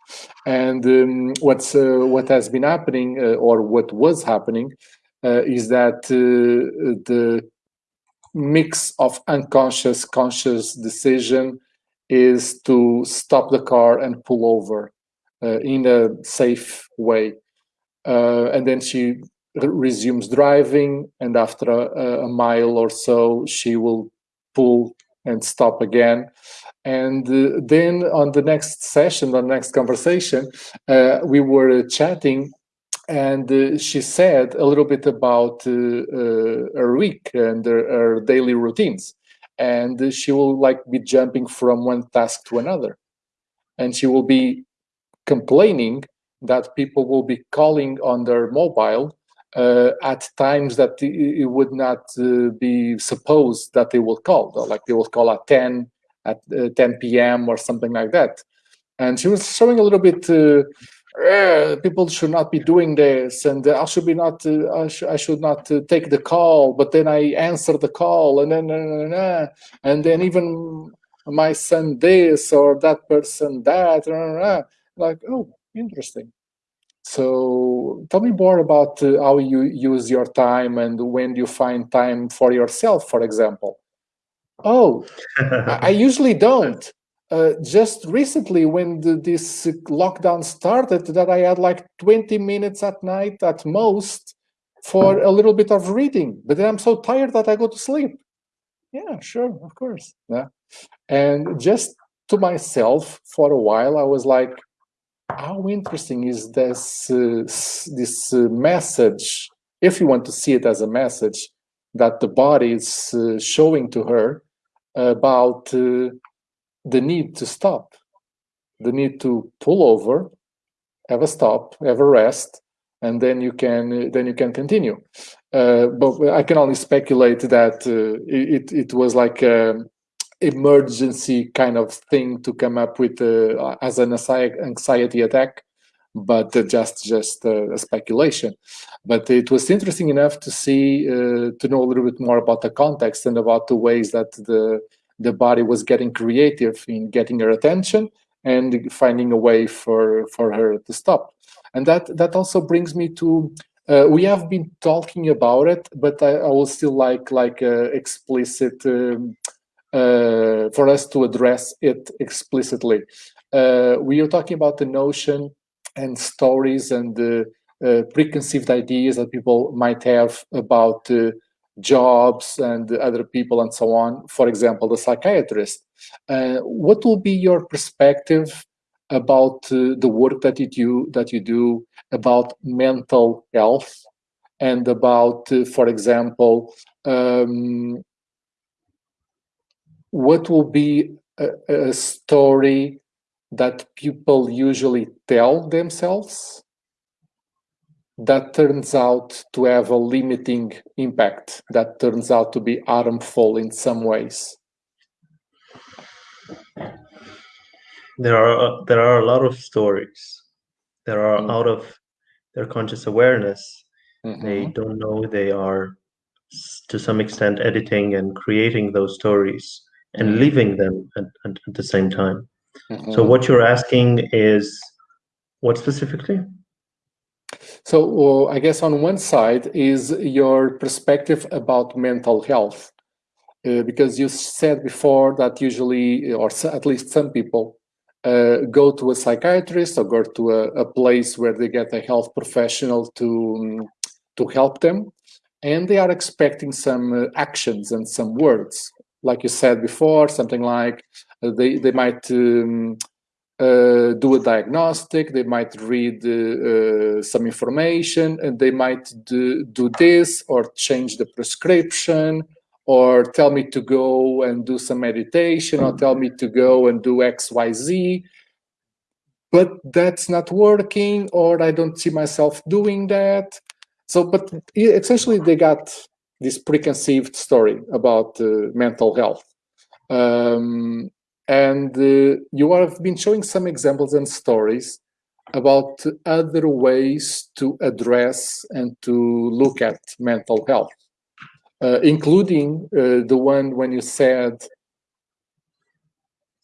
And um, what's uh, what has been happening, uh, or what was happening, uh, is that uh, the mix of unconscious, conscious decision is to stop the car and pull over uh, in a safe way. Uh, and then she resumes driving, and after a, a mile or so, she will pull and stop again. And uh, then on the next session, the next conversation, uh, we were chatting and uh, she said a little bit about uh, uh, her week and her, her, daily routines. And she will like be jumping from one task to another. And she will be complaining that people will be calling on their mobile uh, at times that it would not uh, be supposed that they will call, like they will call at 10, at uh, 10 p.m. or something like that. And she was showing a little bit, uh, people should not be doing this, and I should be not, uh, I, sh I, should not uh, take the call, but then I answer the call, and then, and then even my son this or that person that, like, oh, interesting. So tell me more about uh, how you use your time and when you find time for yourself, for example. Oh, I usually don't. Uh, just recently, when the, this lockdown started, that I had like 20 minutes at night at most for a little bit of reading. But then I'm so tired that I go to sleep. Yeah, sure, of course. Yeah. And just to myself for a while, I was like, how interesting is this uh, this uh, message? If you want to see it as a message that the body is uh, showing to her about uh, the need to stop the need to pull over have a stop have a rest and then you can then you can continue. Uh, but i can only speculate that uh, it, it was like um, emergency kind of thing to come up with uh, as an anxiety attack but uh, just just uh, a speculation. But it was interesting enough to see uh, to know a little bit more about the context and about the ways that the the body was getting creative in getting her attention and finding a way for for her to stop. And that that also brings me to uh, we have been talking about it, but I, I will still like like uh, explicit um, uh, for us to address it explicitly. Uh, we are talking about the notion and stories and the uh, preconceived ideas that people might have about uh, jobs and other people and so on. For example, the psychiatrist. Uh, what will be your perspective about uh, the work that you do, that you do about mental health and about, for example, um, what will be a, a story that people usually tell themselves that turns out to have a limiting impact, that turns out to be harmful in some ways? There are there are a lot of stories. There are mm. out of their conscious awareness. Mm-hmm. They don't know they are to some extent editing and creating those stories and mm-hmm. them at, at, at the same time. Mm-hmm. So what you're asking is what specifically? So uh, I guess on one side is your perspective about mental health, uh, because you said before that usually, or at least some people, uh, go to a psychiatrist or go to a, a, place where they get a health professional to um, to help them, and they are expecting some uh, actions and some words, like you said before, something like uh, they they might. Um, uh, do a diagnostic, they might read uh, uh, some information, and they might do, do this or change the prescription or tell me to go and do some meditation or tell me to go and do XYZ. But that's not working, or I don't see myself doing that. So, but essentially, they got this preconceived story about uh, mental health. Um, and uh, you have been showing some examples and stories about other ways to address and to look at mental health, uh, including uh, the one when you said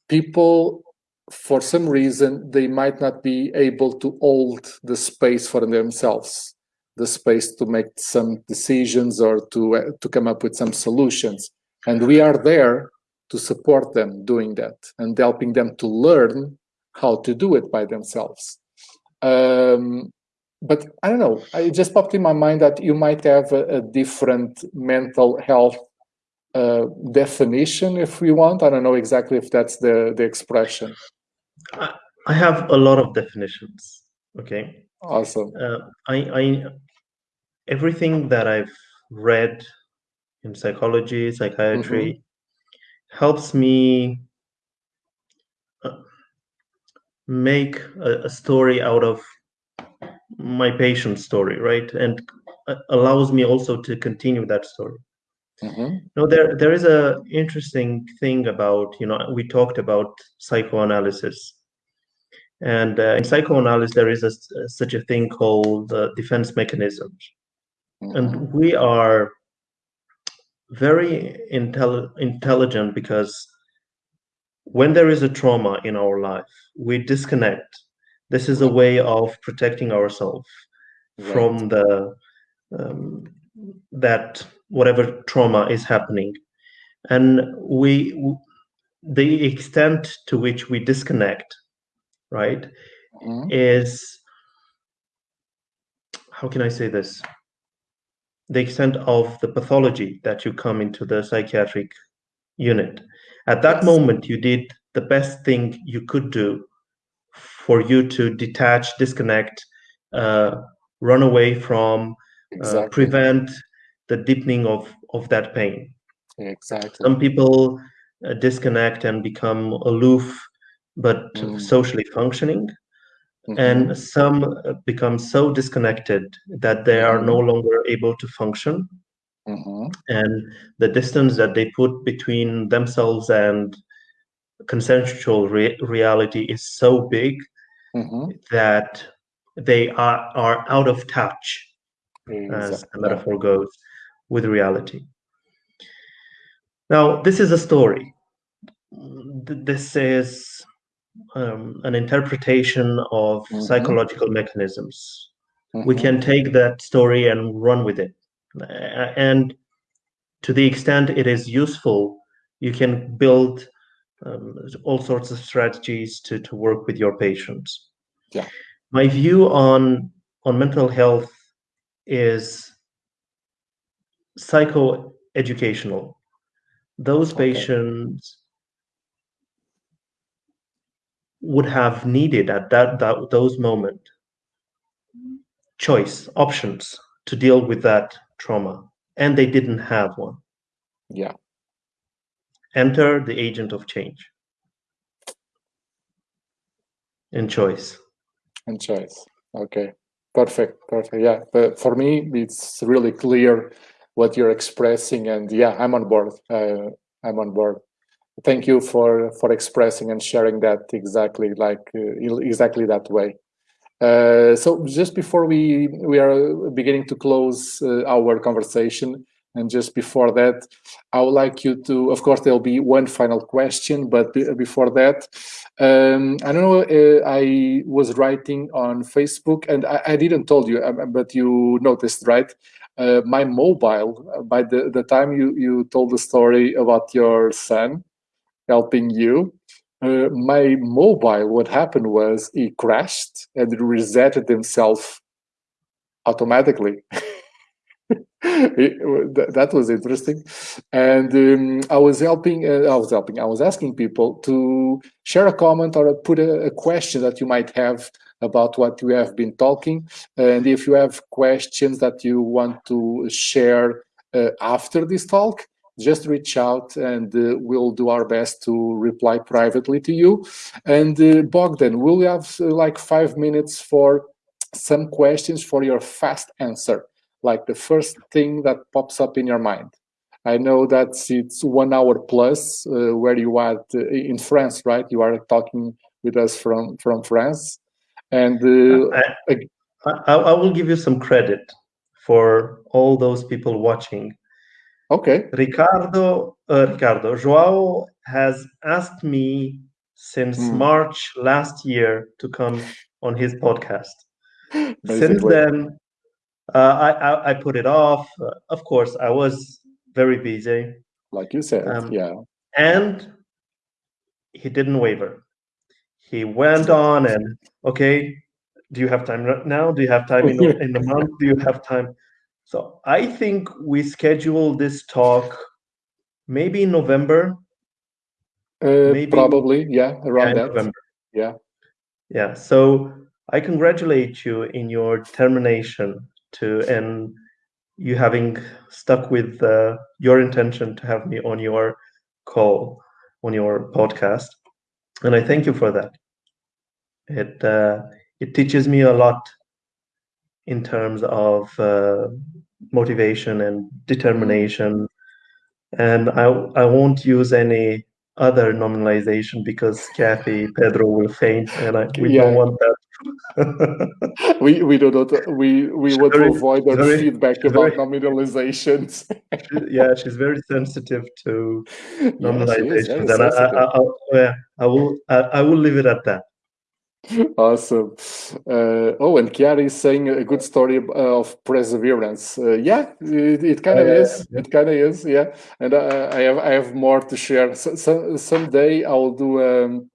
people, for some reason, they might not be able to hold the space for themselves, the space to make some decisions or to, uh, to come up with some solutions. And we are there to support them doing that and helping them to learn how to do it by themselves. Um, but I don't know, it just popped in my mind that you might have a, a different mental health uh, definition if we want. I don't know exactly if that's the, the expression. I have a lot of definitions. Okay. Awesome. Uh, I, I, everything that I've read in psychology, psychiatry, mm -hmm helps me uh, make a, a story out of my patient's story, right? And allows me also to continue that story. Mm-hmm. No, there there is a interesting thing about you know we talked about psychoanalysis, and uh, in psychoanalysis there is a, such a thing called uh, defense mechanisms, mm-hmm. and we are very intelli- intelligent because when there is a trauma in our life, we disconnect. This is a way of protecting ourselves right. from the um, that whatever trauma is happening, and we the extent to which we disconnect, right, mm-hmm. is how can I say this? the extent of the pathology that you come into the psychiatric unit. At that yes. moment, you did the best thing you could do for you to detach, disconnect, uh, run away from, uh, exactly. uh, prevent the deepening of, of that pain. Exactly. Some people uh, disconnect and become aloof, but mm. socially functioning. Mm-hmm. And some uh, become so disconnected that they are no mm-hmm. longer able to function. Mm-hmm. And the distance that they put between themselves and consensual re- reality is so big mm-hmm. that they are, are out of touch, exactly. as the metaphor goes, with reality. Now, this is a story. This is um, an interpretation of mm-hmm. psychological mechanisms. Mm-hmm. We can take that story and run with it. And to the extent it is useful, you can build um, all sorts of strategies to, to work with your patients. Yeah. My view on on mental health is psychoeducational. Those okay. patients would have needed at that, that those moment choice options to deal with that trauma and they didn't have one. Yeah. Enter the agent of change. And choice. And choice. Okay. Perfect, perfect. Yeah, but for me, it's really clear what you're expressing, and yeah, I'm on board. Uh, I'm on board. Thank you for for expressing and sharing that exactly like uh, exactly that way. Uh, so just before we we are beginning to close uh, our conversation, and just before that, I would like you to, of course, there'll be one final question, but before that, um, I don't know, uh, I was writing on Facebook and I, I didn't told you, um, but you noticed, right? Uh, my mobile, uh, by the, the time you, you told the story about your son helping you, uh, my mobile, what happened was it crashed and it resetted itself automatically. that was interesting. And um, i was helping uh, i was helping i was asking people to share a comment or put a, a, question that you might have about what we have been talking. And if you have questions that you want to share uh, after this talk just reach out and uh, we'll do our best to reply privately to you and uh, bogdan we'll have uh, like five minutes for some questions for your fast answer like the first thing that pops up in your mind? I know that it's one hour plus uh, where you are uh, in France, right? You are talking with us from from France, and uh, I, I, I, will give you some credit for all those people watching. Okay, Ricardo, uh, Ricardo, Joao has asked me since mm. March last year to come on his podcast. Since then, uh, I, I, I put it off. Uh, of course, I was very busy. Like you said, um, yeah. And he didn't waver. He went on and okay, do you have time right now? Do you have time in, in the month? Do you have time? So I think we schedule this talk maybe in November. Uh, maybe probably, yeah, around yeah, that. November. Yeah. Yeah. So I congratulate you in your determination to and you having stuck with uh, your intention to have me on your call on your podcast and i thank you for that it uh, it teaches me a lot in terms of uh, motivation and determination mm-hmm. and i i won't use any other nominalization because Kathy Pedro will faint, and I, we yeah. don't want that we we do not we we want to avoid that very, feedback about very, nominalizations. yeah, she's very sensitive to nominalizations, yeah, and I, I, I, yeah, I will I, I will leave it at that. Awesome. Uh, oh, and Chiara is saying a good story of perseverance. Uh, yeah, it, it kind of uh, is. Yeah. It kind of is. Yeah, and I, I, have I have more to share. So, so someday I will do. Um,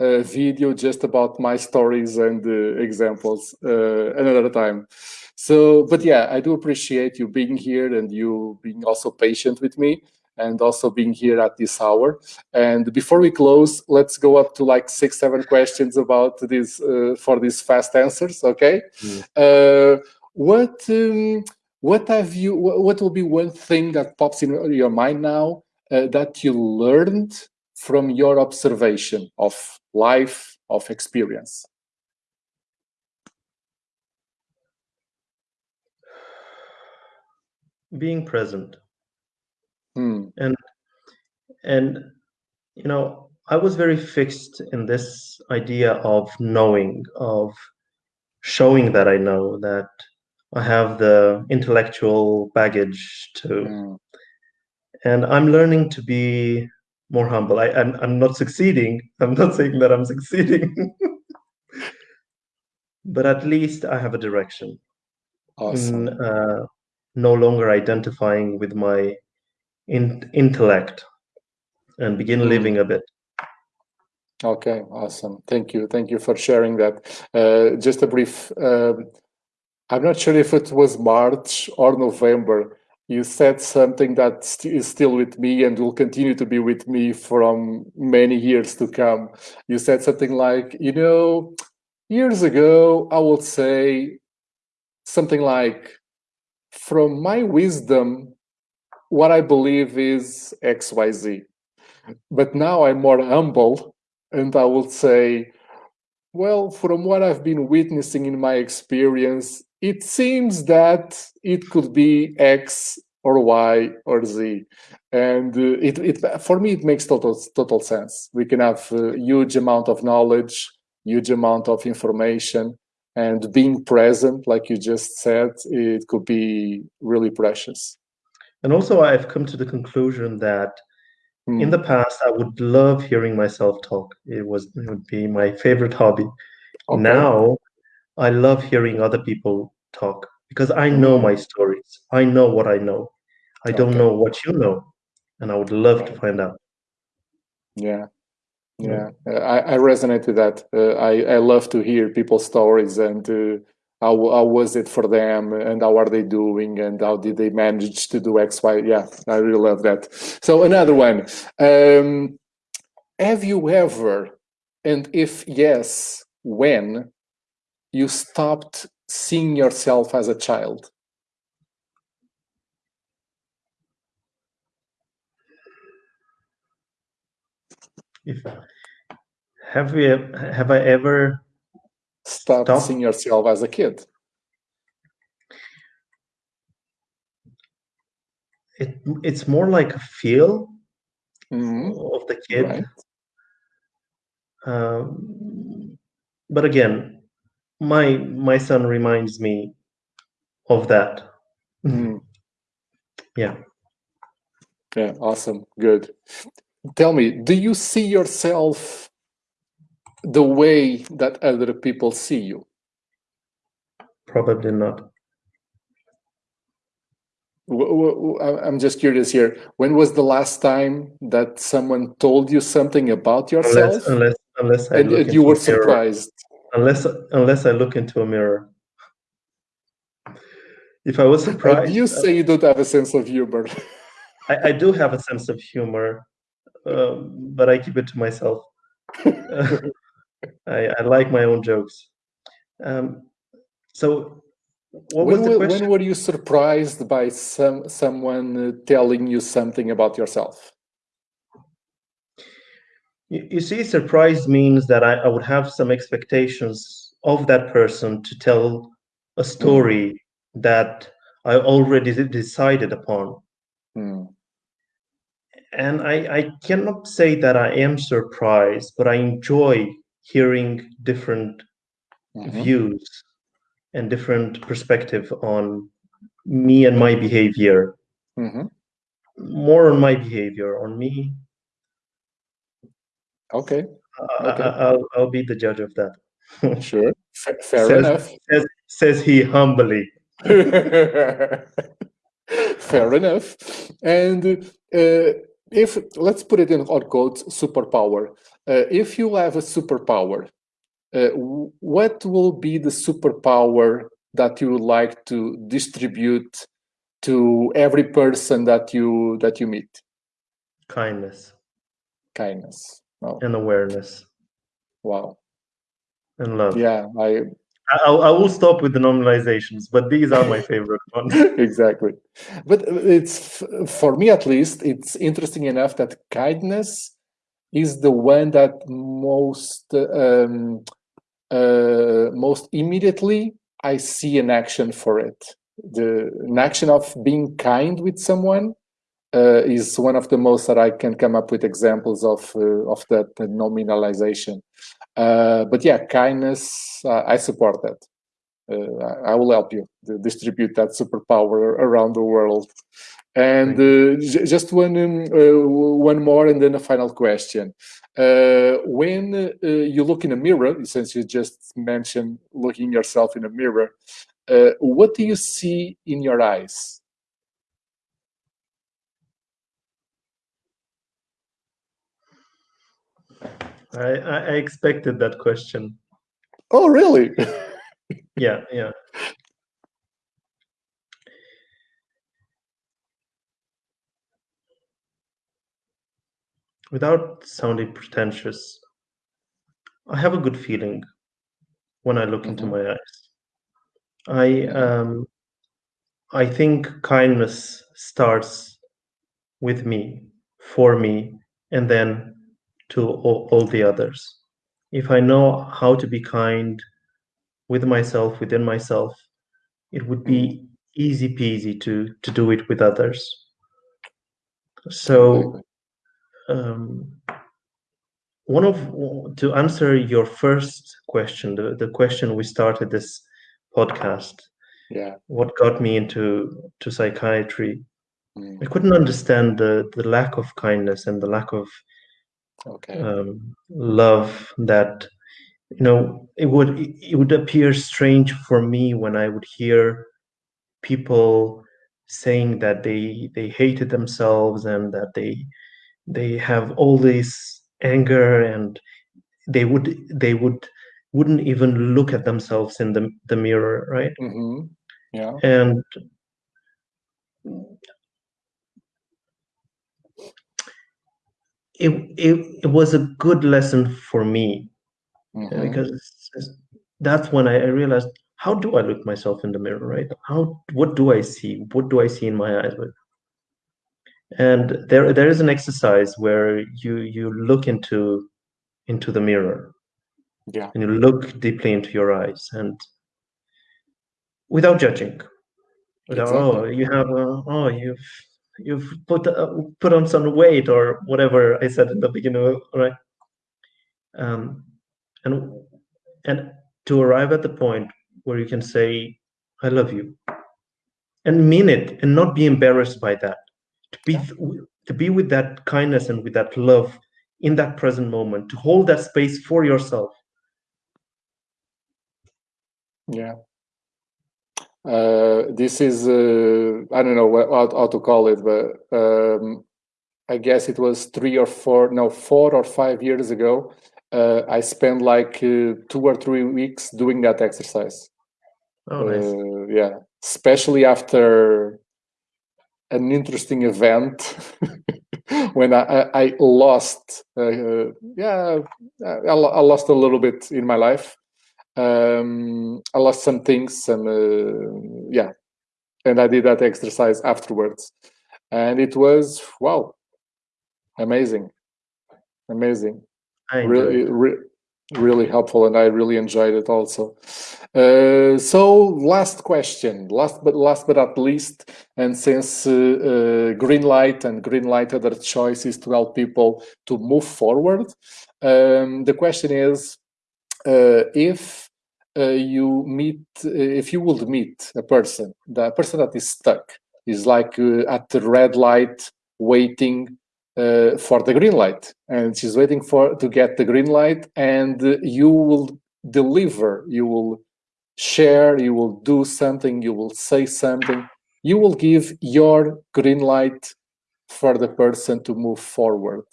a video just about my stories and uh, examples uh, another time. So, but yeah, I do appreciate you being here and you being also patient with me and also being here at this hour. And before we close, let's go up to like six, seven questions about this uh, for these fast answers. Okay. Mm. what um, what have you? What will be one thing that pops in your mind now uh, that you learned from your observation of life, of experience? Being present. Hmm. And and you know, I was very fixed in this idea of knowing, of showing that I know, that I have the intellectual baggage to. Mm. And I'm learning to be more humble. I, I'm, I'm not succeeding. I'm not saying that I'm succeeding, but at least I have a direction. Awesome. In, uh, no longer identifying with my in, intellect and begin mm. living a bit. Okay, awesome. Thank you. Thank you for sharing that. Uh, just a brief, um, I'm not sure if it was March or November, you said something that st is still with me and will continue to be with me from many years to come. You said something like, you know, years ago, I would say something like, from my wisdom, what I believe is XYZ. But now I'm more humble and I would say, Well, from what I've been witnessing in my experience, it seems that it could be X or Y or Z. And uh, it, it, for me, it makes total, total sense. We can have a huge amount of knowledge, huge amount of information, and being present, like you just said, it could be really precious. And also, I've come to the conclusion that mm. in the past, I would love hearing myself talk. It was it would be my favorite hobby. Okay. Now, I love hearing other people talk because I know my stories. I know what I know. I don't okay. know what you know, and I would love to find out. Yeah, yeah, uh, I, I resonate with that. Uh, I I love to hear people's stories and uh, how how was it for them and how are they doing and how did they manage to do X Y. Yeah, I really love that. So another one. Um, have you ever, and if yes, when you stopped seeing yourself as a child? If have we have I ever stopped, stopped? seeing yourself as a kid? It it's more like a feel mm -hmm. of the kid. Right. Um, but again, my my son reminds me of that. Mm. Yeah. Yeah, awesome. Good. Tell me, do you see yourself the way that other people see you? Probably not. I'm just curious here. When was the last time that someone told you something about yourself? Unless, unless, unless and you were surprised. Unless, unless I look into a mirror. If I was surprised. And you say you don't have a sense of humor. I, I do have a sense of humor, um, but I keep it to myself. I, I, like my own jokes. Um, so, what when, was the question? When were you surprised by some someone uh, telling you something about yourself? You, you see, surprise means that I, I, would have some expectations of that person to tell a story mm. that I already decided upon. Mm and I, I cannot say that I am surprised, but I enjoy hearing different mm-hmm. views and different perspective on me and my behavior. Mm-hmm. More on my behavior, on me. Okay. Okay. I, will I'll be the judge of that. sure. F- fair says, enough. Says, says he humbly. fair enough. And uh, if let's put it in hot quotes superpower. Uh, if you have a superpower uh, what will be the superpower that you would like to distribute to every person that you that you meet? Kindness. Kindness. Oh. and awareness. Wow. And love. Yeah i I, I will stop with the nominalizations, but these are my favorite ones. exactly. But it's, for me at least, it's interesting enough that kindness is the one that most, um, uh, most immediately I see an action for it. The an action of being kind with someone uh, is one of the most that I can come up with examples of uh, of that nominalization. Uh, but yeah, kindness, uh, I support that. Uh, I will help you distribute that superpower around the world. And uh, just one um, one more, and then a final question. when you look in a mirror, since you just mentioned looking yourself in a mirror, what do you see in your eyes? I, I expected that question. Oh, really? yeah, yeah. Without sounding pretentious, I have a good feeling when I look mm -hmm. into mm-hmm. my eyes. I um, I think kindness starts with me, for me, and then to all, all the others. if I know how to be kind with myself, within myself, it would be easy peasy to to do it with others. So, um, one of to answer your first question, the, the question we started this podcast. Yeah. What got me into to psychiatry? Mm. I couldn't understand the the lack of kindness and the lack of okay. um, love that you know it would it would appear strange for me when i would hear people saying that they they hated themselves and that they they have all this anger and they would they would wouldn't even look at themselves in the, the mirror right mm-hmm. yeah and it, it it was a good lesson for me mm-hmm. because that's when I, I realized how do I look myself in the mirror, right? How what do I see? What do I see in my eyes? And there there is an exercise where you you look into into the mirror. Yeah. And you look deeply into your eyes and without judging. Without, exactly. oh, you have a, oh you've you've put uh, put on some weight or whatever I said in the beginning, right? Um, and and to arrive at the point where you can say i love you and mean it and not be embarrassed by that to be to be with that kindness and with that love in that present moment to hold that space for yourself. Yeah uh, this is uh, i don't know what, how, to call it but um, i guess it was three or four no four or five years ago uh, I spent like uh, two or three weeks doing that exercise. Oh, nice. Uh, yeah, especially after an interesting event when I, I, I lost. Uh, yeah, I, I, lost a little bit in my life. Um, I lost some things, and uh, yeah, and I did that exercise afterwards, and it was wow, amazing, amazing. Really, re really helpful, and I really enjoyed it also. Uh, so, last question, last but last but not least, and since uh, uh, green light and green light other choices to help people to move forward, um, the question is if uh, you meet, uh, if you would meet a person, the person that is stuck, is like at the red light waiting uh, for the green light and she's waiting for to get the green light and uh, you will deliver you will share you will do something you will say something. You will give your green light for the person to move forward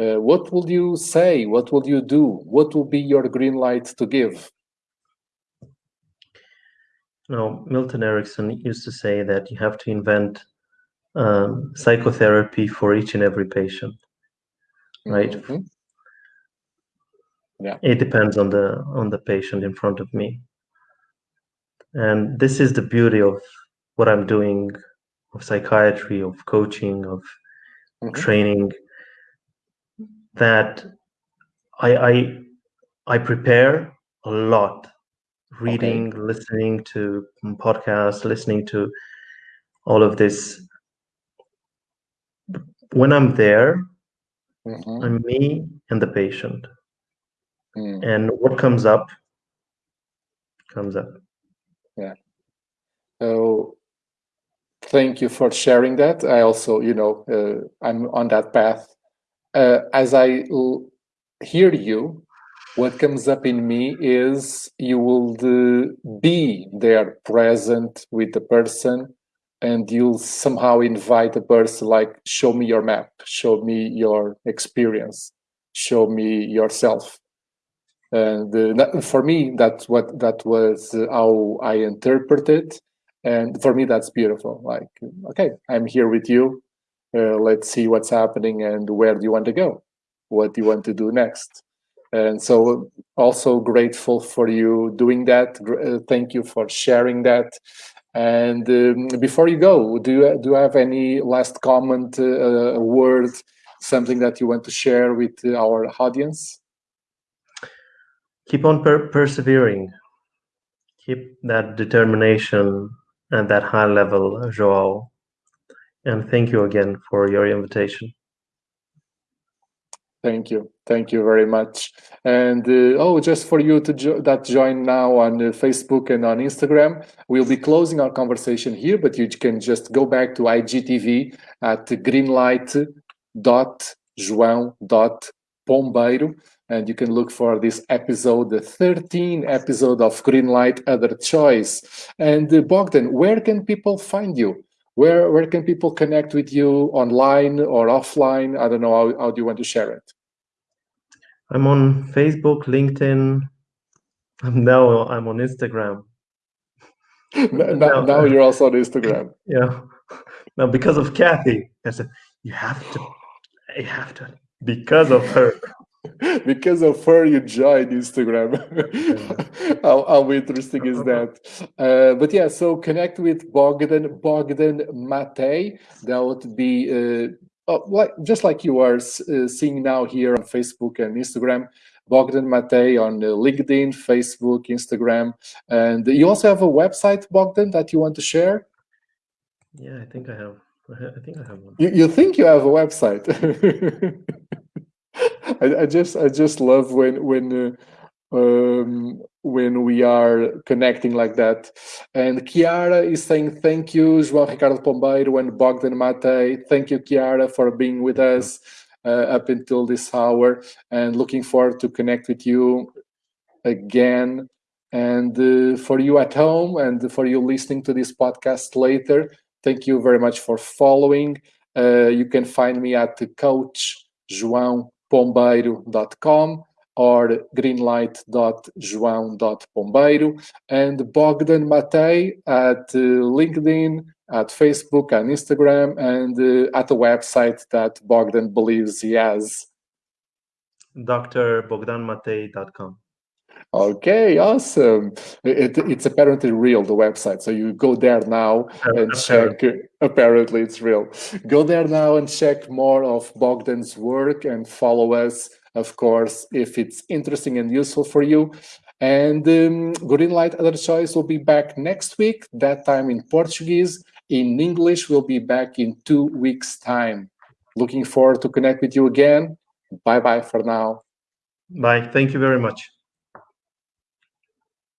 uh, what will you say? What will you do? What will be your green light to give? Now milton erickson used to say that you have to invent um, psychotherapy for each and every patient right? Mm-hmm. yeah. It depends on the on the patient in front of me. And this is the beauty of what i'm doing of psychiatry of coaching of mm-hmm. training that i i i prepare a lot reading okay. listening to podcasts listening to all of this when I'm there, mm-hmm. I'm me and the patient. Mm. And what comes up comes up. Yeah. So thank you for sharing that. I also, you know, uh, I'm on that path. Uh, as I hear you, what comes up in me is you will be there present with the person and you'll somehow invite a person like show me your map show me your experience show me yourself. And uh, for me that's what that was how i interpreted and for me that's beautiful like okay i'm here with you uh, let's see what's happening and where do you want to go what do you want to do next and so also grateful for you doing that uh, thank you for sharing that and um, before you go, do you do you have any last comment, uh, word, something that you want to share with our audience? keep on per persevering. Keep that determination and that high level, Joao. And thank you again for your invitation. Thank you. Thank you very much. And uh, oh, just for you to jo that join now on uh, Facebook and on Instagram, we'll be closing our conversation here, but you can just go back to IGTV at greenlight.joão.pombeiro and you can look for this episode, the 13 episode of Greenlight Other Choice. And uh, Bogdan, where can people find you? Where, where can people connect with you online or offline? I don't know, how, how do you want to share it? I'm on Facebook, LinkedIn. Now I'm on Instagram. now, now, now you're also on Instagram. Yeah. Now because of Kathy, I said, you have to, you have to, because of her. because of her you joined instagram. How, how, interesting is that? Uh, but yeah so connect with bogdan bogdan matei that would be uh, oh, like, just like you are uh, seeing now here on facebook and instagram bogdan matei on uh, linkedin facebook instagram. And you also have a website bogdan that you want to share? Yeah i think i have. I think i have one. You, you think you have a website I, I, just I just love when when uh, um, when we are connecting like that. And Chiara is saying thank you, João Ricardo Pombeiro and Bogdan Matei. Thank you, Chiara, for being with us uh, up until this hour, and looking forward to connect with you again. And uh, for you at home and for you listening to this podcast later, thank you very much for following. Uh, you can find me at Coach João pombeiro.com or greenlight.joão.pombeiro and Bogdan Matei at uh, LinkedIn, at Facebook and Instagram, and uh, at the website that Bogdan believes he has. drbogdanmatei.com. Okay, awesome. It, it's apparently real, the website. So you go there now and check. Apparently, it's real. Go there now and check more of Bogdan's work and follow us, of course, if it's interesting and useful for you. And um, Greenlight Other Choice will be back next week, that time in Portuguese. In English, we'll be back in two weeks' time. Looking forward to connect with you again. Bye bye for now. Bye. Thank you very much.